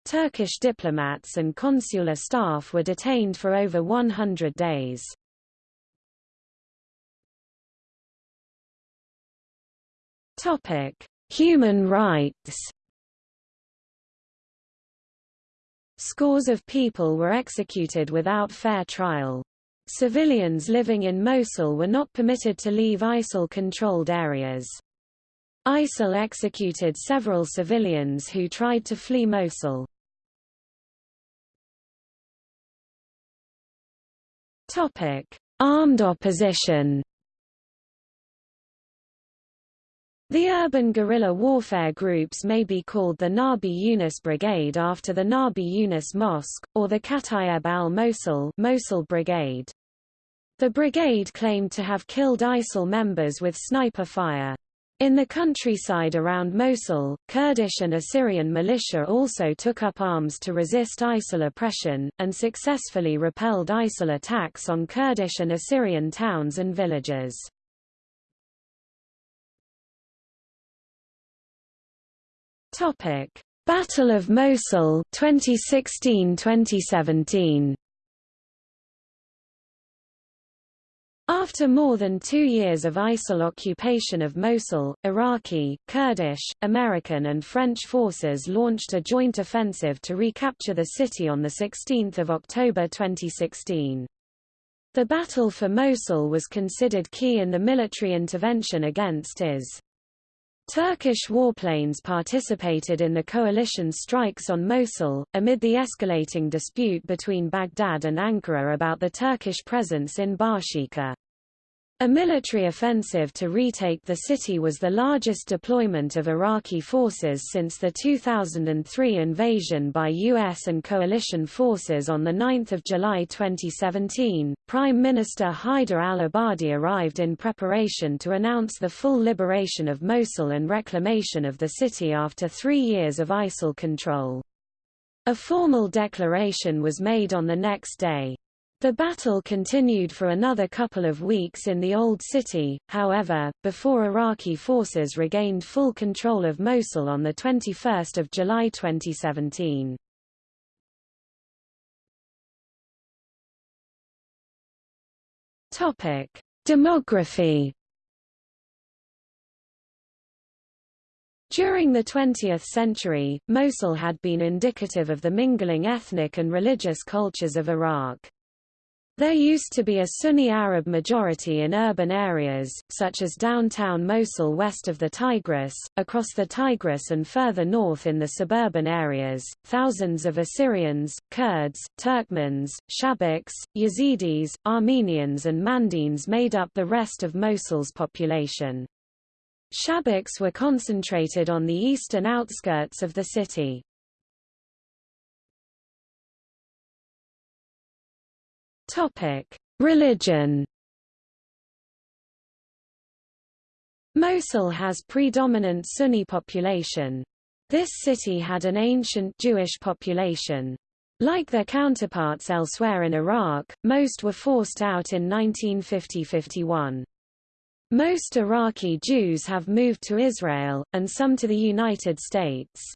Turkish diplomats and consular staff were detained for over 100 days. Topic: Human rights. Scores of people were executed without fair trial. Civilians living in Mosul were not permitted to leave ISIL-controlled areas. ISIL executed several civilians who tried to flee Mosul. Topic: Armed opposition. The urban guerrilla warfare groups may be called the Nabi Yunus Brigade after the Nabi Yunus Mosque, or the Kataib al-Mosul Mosul Brigade. The brigade claimed to have killed ISIL members with sniper fire. In the countryside around Mosul, Kurdish and Assyrian militia also took up arms to resist ISIL oppression, and successfully repelled ISIL attacks on Kurdish and Assyrian towns and villages. Battle of Mosul 2016-2017 After more than two years of ISIL occupation of Mosul, Iraqi, Kurdish, American and French forces launched a joint offensive to recapture the city on 16 October 2016. The battle for Mosul was considered key in the military intervention against IS. Turkish warplanes participated in the coalition strikes on Mosul, amid the escalating dispute between Baghdad and Ankara about the Turkish presence in Bashiqa. A military offensive to retake the city was the largest deployment of Iraqi forces since the 2003 invasion by U.S. and coalition forces on 9 July 2017. Prime Minister Haider al-Abadi arrived in preparation to announce the full liberation of Mosul and reclamation of the city after three years of ISIL control. A formal declaration was made on the next day. The battle continued for another couple of weeks in the Old City, however, before Iraqi forces regained full control of Mosul on 21 July 2017. Demography During the 20th century, Mosul had been indicative of the mingling ethnic and religious cultures of Iraq. There used to be a Sunni Arab majority in urban areas, such as downtown Mosul west of the Tigris, across the Tigris and further north in the suburban areas. Thousands of Assyrians, Kurds, Turkmens, Shabaks, Yazidis, Armenians and Mandaeans made up the rest of Mosul's population. Shabaks were concentrated on the eastern outskirts of the city. Topic: Religion. Mosul has predominant Sunni population. This city had an ancient Jewish population. Like their counterparts elsewhere in Iraq, most were forced out in 1950–51. Most Iraqi Jews have moved to Israel, and some to the United States.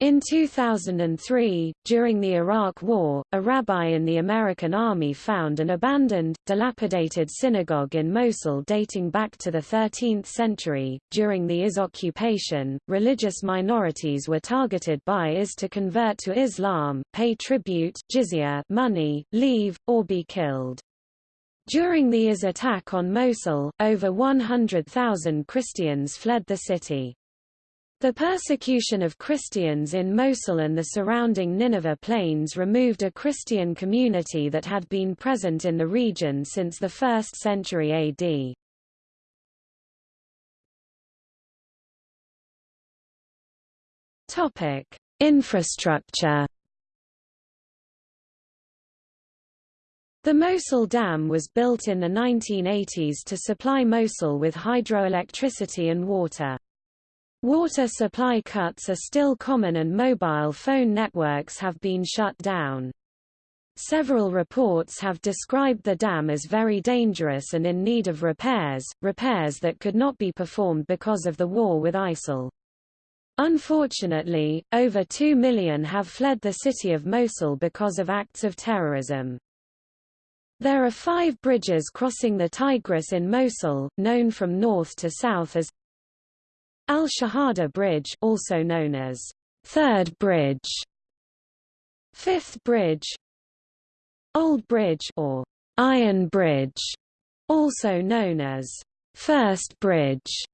In 2003, during the Iraq War, a rabbi in the American Army found an abandoned, dilapidated synagogue in Mosul dating back to the 13th century. During the IS occupation, religious minorities were targeted by IS to convert to Islam, pay tribute jizya money, leave, or be killed. During the IS attack on Mosul, over 100,000 Christians fled the city. The persecution of Christians in Mosul and the surrounding Nineveh plains removed a Christian community that had been present in the region since the 1st century AD. Topic: Infrastructure. The Mosul Dam was built in the 1980s to supply Mosul with hydroelectricity and water. Water supply cuts are still common and mobile phone networks have been shut down. Several reports have described the dam as very dangerous and in need of repairs, repairs that could not be performed because of the war with ISIL. Unfortunately, over 2 million have fled the city of Mosul because of acts of terrorism. There are five bridges crossing the Tigris in Mosul, known from north to south as Al-Shahada Bridge also known as Third Bridge, Fifth Bridge, Old Bridge or Iron Bridge, also known as First Bridge,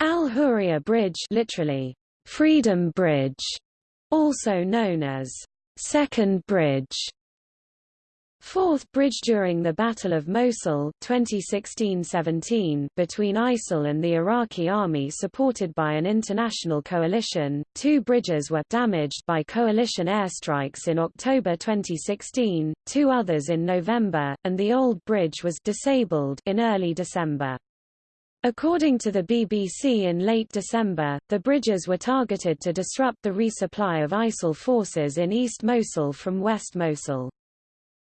Al-Hurriya Bridge literally Freedom Bridge, also known as Second Bridge, Fourth bridge during the Battle of Mosul 2016-17 between ISIL and the Iraqi army supported by an international coalition. Two bridges were damaged by coalition airstrikes in October 2016, two others in November, and the old bridge was disabled in early December. According to the BBC in late December, the bridges were targeted to disrupt the resupply of ISIL forces in East Mosul from West Mosul.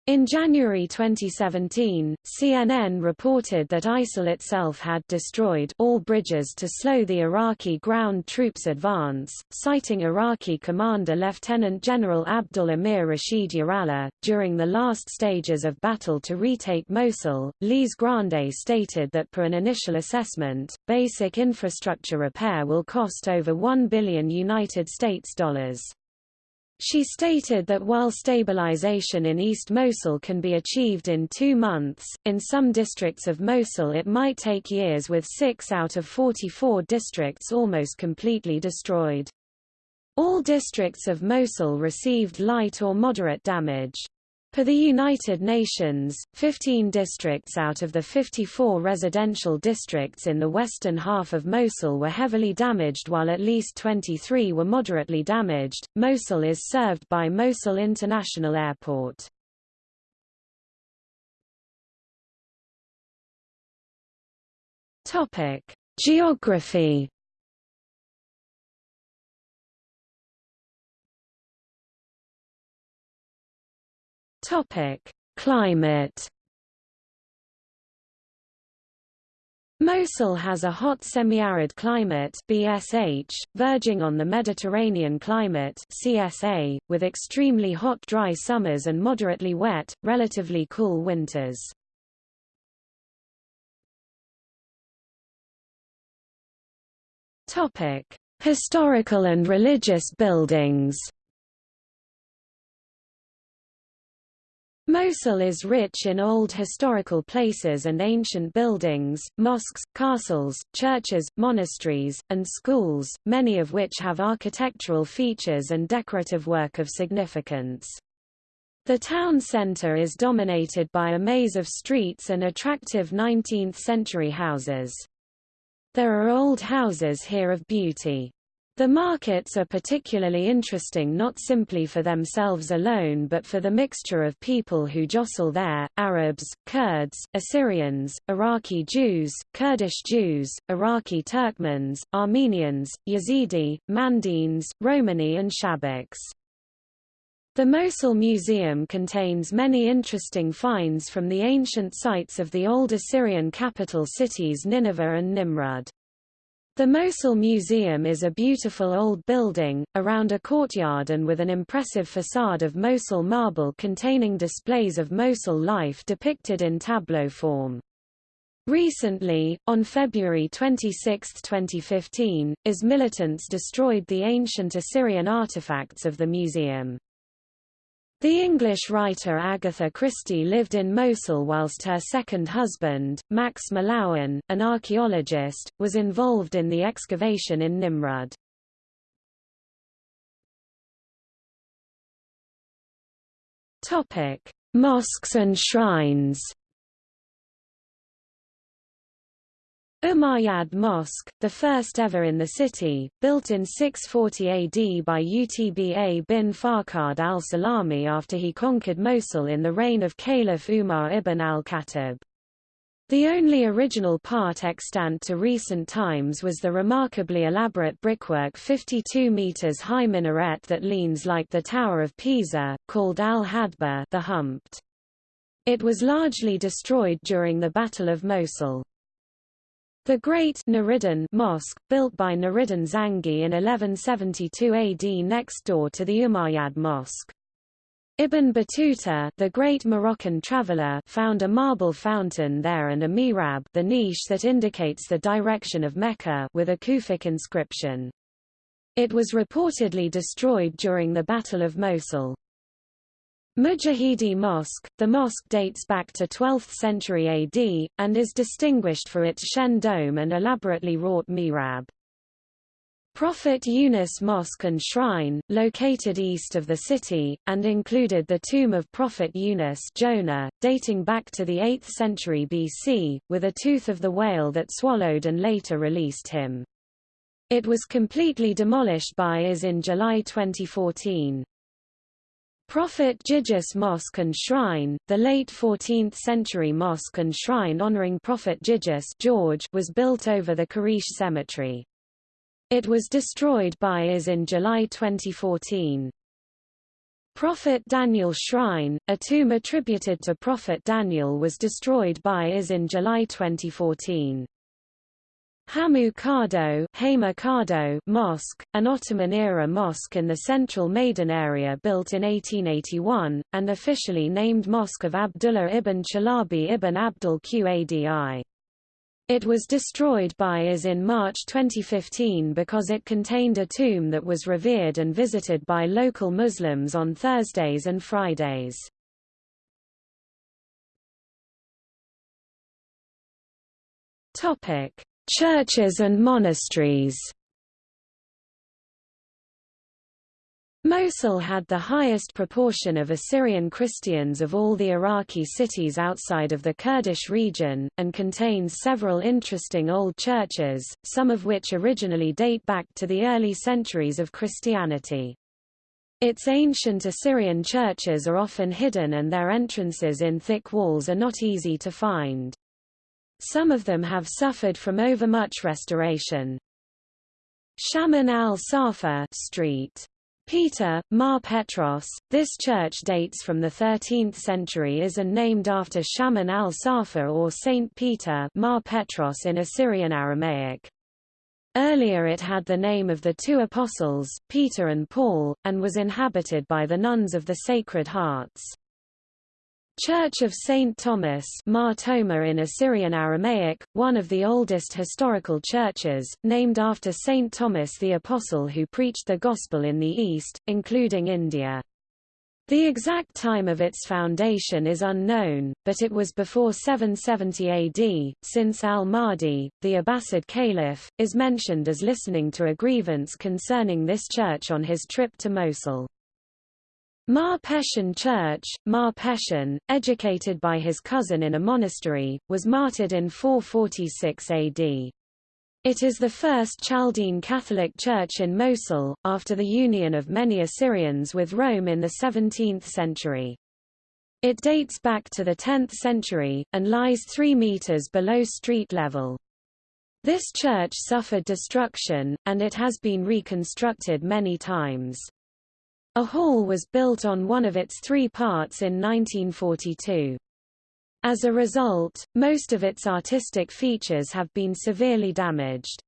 In January 2017, CNN reported that ISIL itself had destroyed all bridges to slow the Iraqi ground troops' advance, citing Iraqi Commander Lieutenant General Abdul Amir Rashid Yarallah. During the last stages of battle to retake Mosul, Lise Grande stated that per an initial assessment, basic infrastructure repair will cost over 1 billion United States dollars. She stated that while stabilization in East Mosul can be achieved in two months, in some districts of Mosul it might take years with six out of 44 districts almost completely destroyed. All districts of Mosul received light or moderate damage. Per the United Nations, 15 districts out of the 54 residential districts in the western half of Mosul were heavily damaged while at least 23 were moderately damaged. Mosul is served by Mosul International Airport. Topic: Geography Topic: Climate. Mosul has a hot semi-arid climate BSH, verging on the Mediterranean climate CSA, with extremely hot dry summers and moderately wet, relatively cool winters. Topic: Historical and religious buildings Mosul is rich in old historical places and ancient buildings, mosques, castles, churches, monasteries, and schools, many of which have architectural features and decorative work of significance. The town center is dominated by a maze of streets and attractive 19th-century houses. There are old houses here of beauty. The markets are particularly interesting not simply for themselves alone but for the mixture of people who jostle there, Arabs, Kurds, Assyrians, Iraqi Jews, Kurdish Jews, Iraqi Turkmens, Armenians, Yazidi, Mandaeans, Romani and Shabaks. The Mosul Museum contains many interesting finds from the ancient sites of the old Assyrian capital cities Nineveh and Nimrud. The Mosul Museum is a beautiful old building, around a courtyard and with an impressive facade of Mosul marble containing displays of Mosul life depicted in tableau form. Recently, on February 26, 2015, IS militants destroyed the ancient Assyrian artifacts of the museum. The English writer Agatha Christie lived in Mosul whilst her second husband, Max Mallowan, an archaeologist, was involved in the excavation in Nimrud. Mosques and shrines Umayyad Mosque, the first ever in the city, built in 640 AD by Utba bin Farqad al-Salami after he conquered Mosul in the reign of Caliph Umar ibn al-Khattab. The only original part extant to recent times was the remarkably elaborate brickwork 52 meters high minaret that leans like the Tower of Pisa, called al-Hadba the Humped. It was largely destroyed during the Battle of Mosul. The Great Nuriddin Mosque, built by Nuriddin Zangi in 1172 AD next door to the Umayyad Mosque. Ibn Battuta, the great Moroccan traveller, found a marble fountain there and a mihrab the niche that indicates the direction of Mecca with a Kufic inscription. It was reportedly destroyed during the Battle of Mosul. Mujahidi Mosque, the mosque dates back to 12th century AD, and is distinguished for its Shen dome and elaborately wrought mihrab. Prophet Yunus Mosque and Shrine, located east of the city, and included the tomb of Prophet Yunus Jonah, dating back to the 8th century BC, with a tooth of the whale that swallowed and later released him. It was completely demolished by IS in July 2014. Prophet Giges Mosque and Shrine, the late 14th-century mosque and shrine honoring Prophet Giges George was built over the Karish Cemetery. It was destroyed by IS in July 2014. Prophet Daniel Shrine, a tomb attributed to Prophet Daniel was destroyed by IS in July 2014. Hamu Mosque, an Ottoman-era mosque in the central Maidan area built in 1881, and officially named Mosque of Abdullah ibn Chalabi ibn Abdul Qadi. It was destroyed by IS in March 2015 because it contained a tomb that was revered and visited by local Muslims on Thursdays and Fridays. Topic: Churches and monasteries Mosul had the highest proportion of Assyrian Christians of all the Iraqi cities outside of the Kurdish region, and contains several interesting old churches, some of which originally date back to the early centuries of Christianity. Its ancient Assyrian churches are often hidden and their entrances in thick walls are not easy to find. Some of them have suffered from overmuch restoration. Shaman al-Safa Street Peter, Mar Petros, this church dates from the 13th century is and named after Shaman al-Safa or Saint Peter Mar Petros in Assyrian Aramaic. Earlier it had the name of the two apostles, Peter and Paul, and was inhabited by the nuns of the Sacred Hearts. Church of St. Thomas Mar Thoma in Assyrian Aramaic, one of the oldest historical churches, named after St. Thomas the Apostle who preached the Gospel in the East, including India. The exact time of its foundation is unknown, but it was before 770 AD, since al-Mahdi, the Abbasid caliph, is mentioned as listening to a grievance concerning this church on his trip to Mosul. Mar Pethion Church, Mar Pethion, educated by his cousin in a monastery, was martyred in 446 AD. It is the first Chaldean Catholic church in Mosul, after the union of many Assyrians with Rome in the 17th century. It dates back to the 10th century, and lies 3 meters below street level. This church suffered destruction, and it has been reconstructed many times. A hall was built on one of its three parts in 1942. As a result, most of its artistic features have been severely damaged.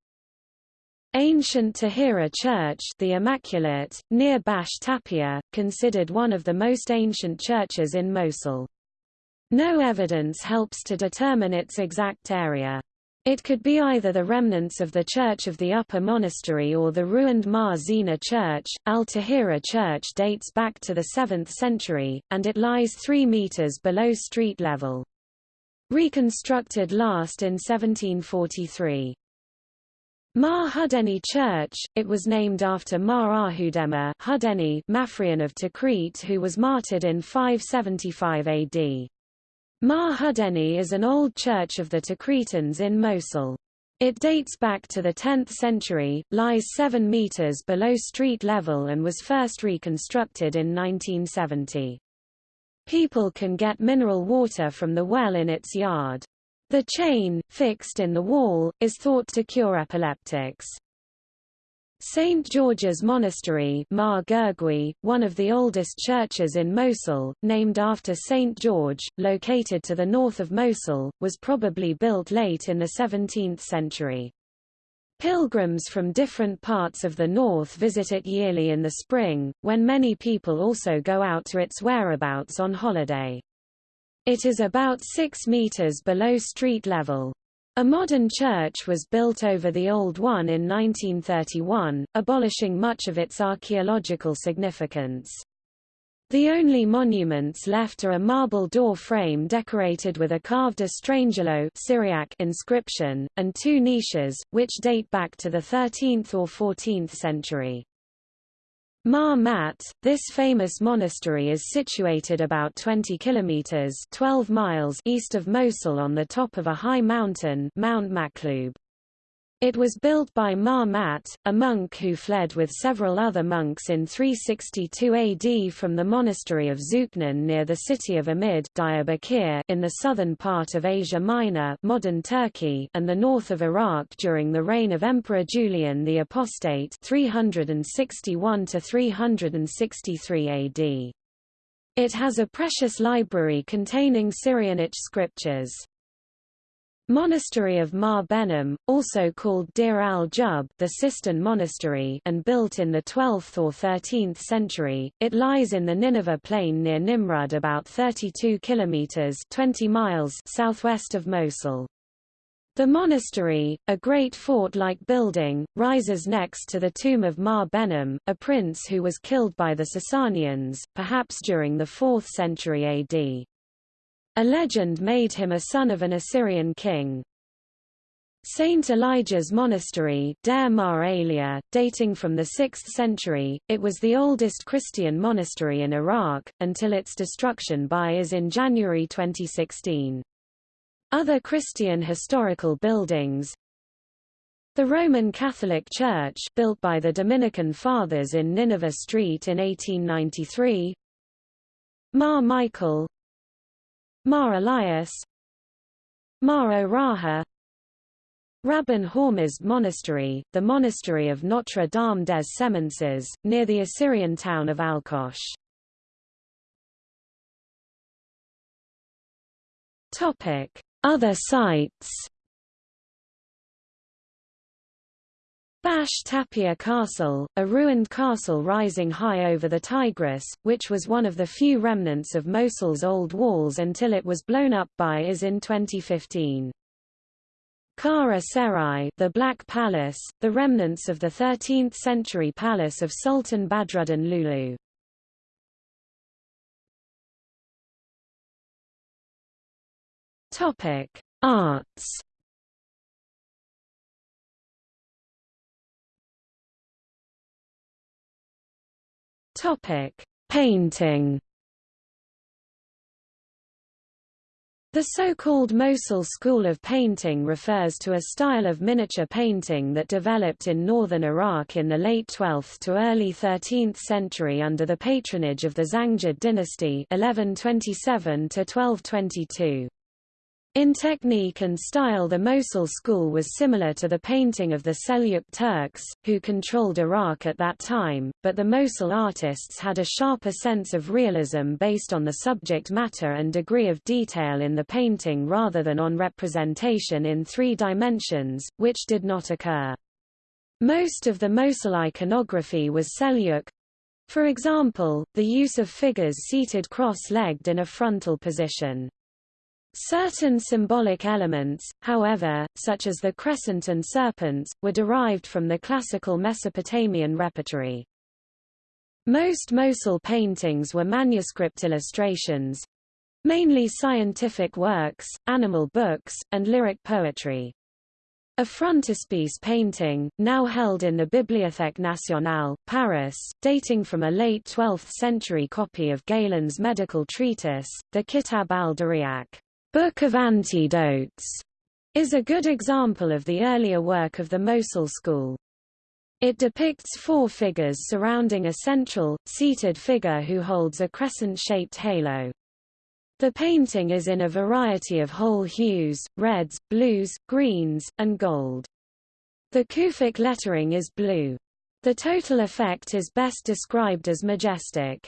Ancient Tahira Church the Immaculate, near Bash Tapia, considered one of the most ancient churches in Mosul. No evidence helps to determine its exact area. It could be either the remnants of the Church of the Upper Monastery or the ruined Mar Zina Church. Al-Tahira Church dates back to the 7th century, and it lies 3 meters below street level. Reconstructed last in 1743. Mar Hudeni Church, it was named after Mar Ahudema Hudeni Mafrian of Tikrit who was martyred in 575 AD. Mar Hudeni is an old church of the Tikritans in Mosul. It dates back to the 10th century, lies 7 meters below street level and was first reconstructed in 1970. People can get mineral water from the well in its yard. The chain, fixed in the wall, is thought to cure epileptics. St. George's Monastery Mar one of the oldest churches in Mosul, named after St. George, located to the north of Mosul, was probably built late in the 17th century. Pilgrims from different parts of the north visit it yearly in the spring, when many people also go out to its whereabouts on holiday. It is about 6 meters below street level. A modern church was built over the old one in 1931, abolishing much of its archaeological significance. The only monuments left are a marble door frame decorated with a carved Estrangelo Syriac inscription, and two niches, which date back to the 13th or 14th century. Mar Mat, this famous monastery is situated about 20 kilometers 12 miles east of Mosul on the top of a high mountain Mount Maklub. It was built by Mar Mat, a monk who fled with several other monks in 362 AD from the monastery of Zuknan near the city of Amid Diyarbakir in the southern part of Asia Minor modern Turkey and the north of Iraq during the reign of Emperor Julian the Apostate 361 363 AD. It has a precious library containing Syrianic scriptures. Monastery of Mar Behnam, also called Dir al-Jub the Cistern Monastery and built in the 12th or 13th century, it lies in the Nineveh plain near Nimrud about 32 kilometers 20 miles southwest of Mosul. The monastery, a great fort-like building, rises next to the tomb of Mar Behnam, a prince who was killed by the Sasanians, perhaps during the 4th century AD. A legend made him a son of an Assyrian king. Saint Elijah's Monastery Deir Mar Elia, dating from the 6th century, it was the oldest Christian monastery in Iraq, until its destruction by IS in January 2016. Other Christian historical buildings The Roman Catholic Church built by the Dominican Fathers in Nineveh Street in 1893 Mar Michael Mar Elias. Mar O'Raha Rabban Hormizd Monastery, the monastery of Notre Dame des Semences, near the Assyrian town of Alqosh. Other sites Bash Tapia Castle, a ruined castle rising high over the Tigris, which was one of the few remnants of Mosul's old walls until it was blown up by IS in 2015. Kara Serai the Black Palace, the remnants of the 13th-century palace of Sultan Badruddin Lulu. Topic: Arts. Topic: Painting. The so-called Mosul school of painting refers to a style of miniature painting that developed in northern Iraq in the late 12th to early 13th century under the patronage of the Zangid dynasty 1127 to 1222. In technique and style the Mosul school was similar to the painting of the Seljuk Turks, who controlled Iraq at that time, but the Mosul artists had a sharper sense of realism based on the subject matter and degree of detail in the painting rather than on representation in three dimensions, which did not occur. Most of the Mosul iconography was Seljuk, for example, the use of figures seated cross-legged in a frontal position. Certain symbolic elements, however, such as the crescent and serpents, were derived from the classical Mesopotamian repertory. Most Mosul paintings were manuscript illustrations, mainly scientific works, animal books, and lyric poetry. A frontispiece painting, now held in the Bibliothèque Nationale, Paris, dating from a late 12th century copy of Galen's medical treatise, the Kitab al-Diryaq. Book of Antidotes is a good example of the earlier work of the Mosul school. It depicts four figures surrounding a central, seated figure who holds a crescent-shaped halo. The painting is in a variety of whole hues, reds, blues, greens, and gold. The Kufic lettering is blue. The total effect is best described as majestic.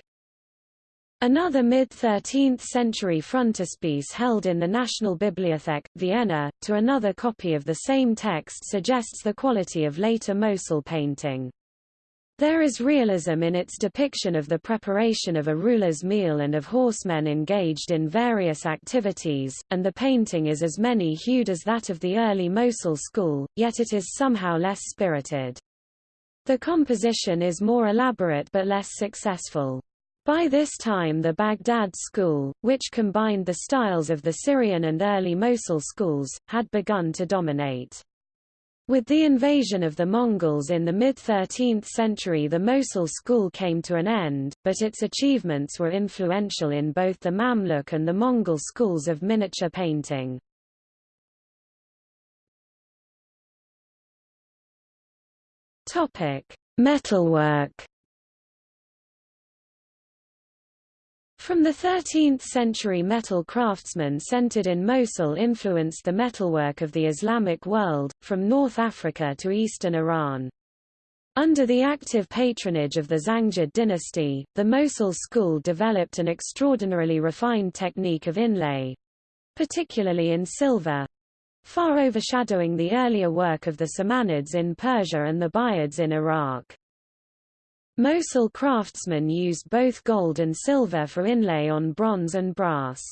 Another mid-13th century frontispiece held in the National Bibliothek, Vienna, to another copy of the same text suggests the quality of later Mosul painting. There is realism in its depiction of the preparation of a ruler's meal and of horsemen engaged in various activities, and the painting is as many-hued as that of the early Mosul school, yet it is somehow less spirited. The composition is more elaborate but less successful. By this time the Baghdad school, which combined the styles of the Syrian and early Mosul schools, had begun to dominate. With the invasion of the Mongols in the mid-13th century the Mosul school came to an end, but its achievements were influential in both the Mamluk and the Mongol schools of miniature painting. Metalwork From the 13th century metal craftsmen centered in Mosul influenced the metalwork of the Islamic world, from North Africa to eastern Iran. Under the active patronage of the Zangid dynasty, the Mosul school developed an extraordinarily refined technique of inlay, particularly in silver, far overshadowing the earlier work of the Samanids in Persia and the Buyids in Iraq. Mosul craftsmen used both gold and silver for inlay on bronze and brass.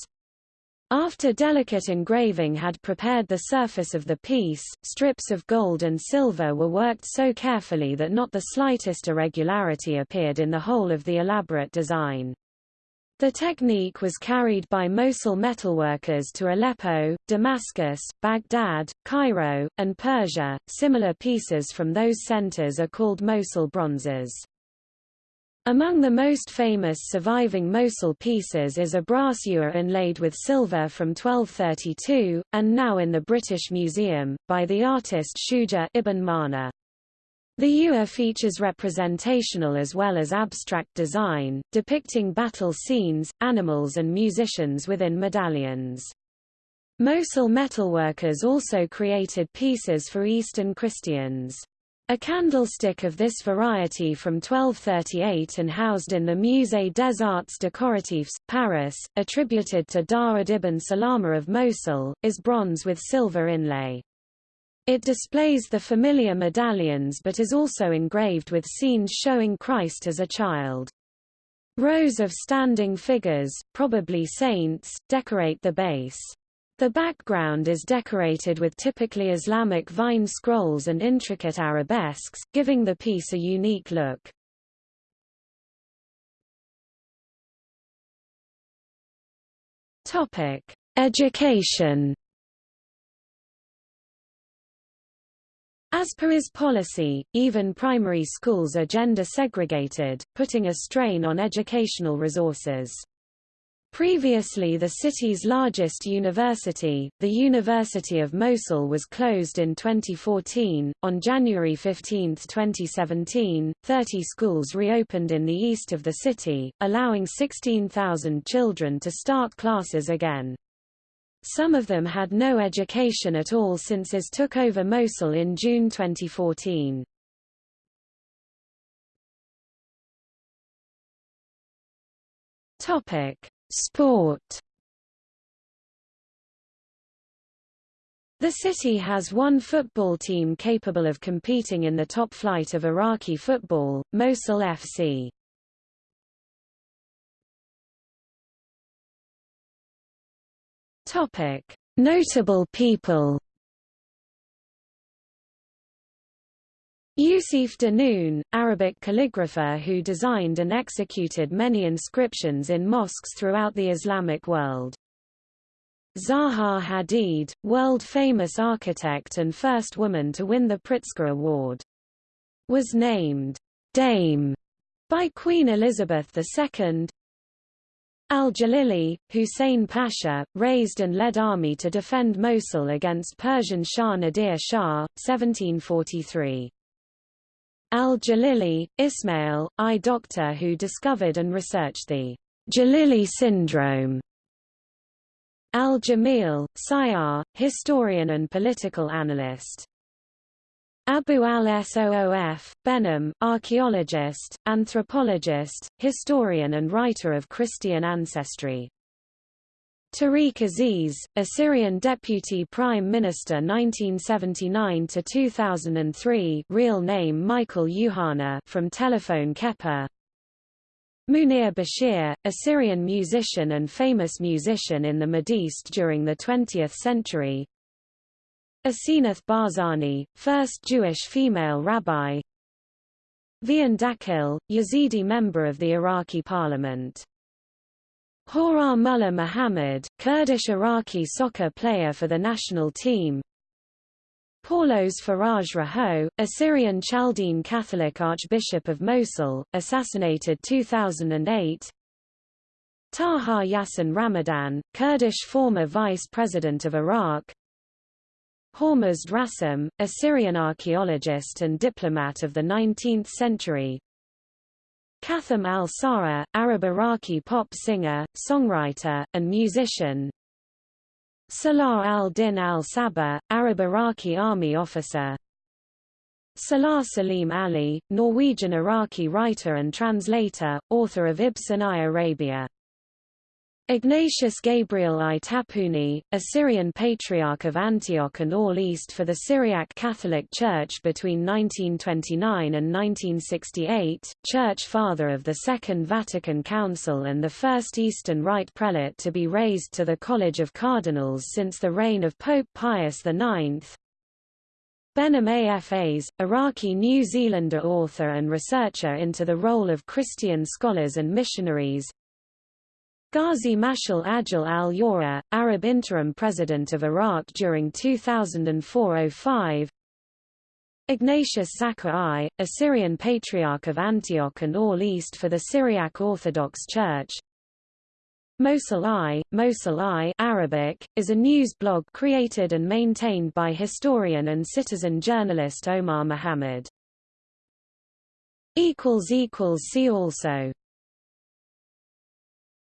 After delicate engraving had prepared the surface of the piece, strips of gold and silver were worked so carefully that not the slightest irregularity appeared in the whole of the elaborate design. The technique was carried by Mosul metalworkers to Aleppo, Damascus, Baghdad, Cairo, and Persia. Similar pieces from those centers are called Mosul bronzes. Among the most famous surviving Mosul pieces is a brass ewer inlaid with silver from 1232, and now in the British Museum, by the artist Shuja ibn Mana. The ewer features representational as well as abstract design, depicting battle scenes, animals and musicians within medallions. Mosul metalworkers also created pieces for Eastern Christians. A candlestick of this variety from 1238 and housed in the Musée des Arts Décoratifs, Paris, attributed to Dawud ibn Salama of Mosul, is bronze with silver inlay. It displays the familiar medallions but is also engraved with scenes showing Christ as a child. Rows of standing figures, probably saints, decorate the base. The background is decorated with typically Islamic vine scrolls and intricate arabesques, giving the piece a unique look. Topic: Education. As per his policy, even primary schools are gender segregated, putting a strain on educational resources. Previously the city's largest university, the University of Mosul was closed in 2014. On January 15, 2017, 30 schools reopened in the east of the city, allowing 16,000 children to start classes again. Some of them had no education at all since IS took over Mosul in June 2014. Topic Sport The city has one football team capable of competing in the top flight of Iraqi football, Mosul FC. Topic: Notable people. Yusuf Danoon, Arabic calligrapher who designed and executed many inscriptions in mosques throughout the Islamic world. Zaha Hadid, world-famous architect and first woman to win the Pritzker Award. Was named Dame by Queen Elizabeth II. Al-Jalili, Hussein Pasha, raised and led army to defend Mosul against Persian Shah Nadir Shah, 1743. Al-Jalili, Ismail, I doctor who discovered and researched the Jalili syndrome. Al-Jamil, Sayar, historian and political analyst. Abu al-Soof, Behnam, archaeologist, anthropologist, historian and writer of Christian ancestry. Tariq Aziz, Assyrian Deputy Prime Minister 1979 to 2003, real name Michael Yuhana from Telephone Kepa. Munir Bashir, Assyrian musician and famous musician in the Mideast during the 20th century. Asenath Barzani, first Jewish female rabbi. Vian Dakil, Yazidi member of the Iraqi parliament Horar Mullah Muhammad, Kurdish Iraqi soccer player for the national team. Paulos Faraj Raho, Assyrian Chaldean Catholic Archbishop of Mosul, assassinated 2008 Taha Yassin Ramadan, Kurdish former Vice President of Iraq. Hormuzd Rassam, Assyrian archaeologist and diplomat of the 19th century Katham al-Sara, Arab-Iraqi pop singer, songwriter, and musician. Salah al-Din al-Sabah, Arab-Iraqi army officer. Salah Salim Ali, Norwegian-Iraqi writer and translator, author of Ibn I Arabia Ignatius Gabriel I Tapuni, Assyrian Patriarch of Antioch and All East for the Syriac Catholic Church between 1929 and 1968, Church Father of the Second Vatican Council and the first Eastern Rite Prelate to be raised to the College of Cardinals since the reign of Pope Pius IX. Behnam Afas, Iraqi New Zealander author and researcher into the role of Christian scholars and missionaries, Ghazi Mashal Ajil al-Yawer, Arab interim president of Iraq during 2004–05 Ignatius Zakka I, Assyrian Patriarch of Antioch and All East for the Syriac Orthodox Church Mosul Eye, Mosul Eye Arabic, is a news blog created and maintained by historian and citizen journalist Omar Mohammed. See also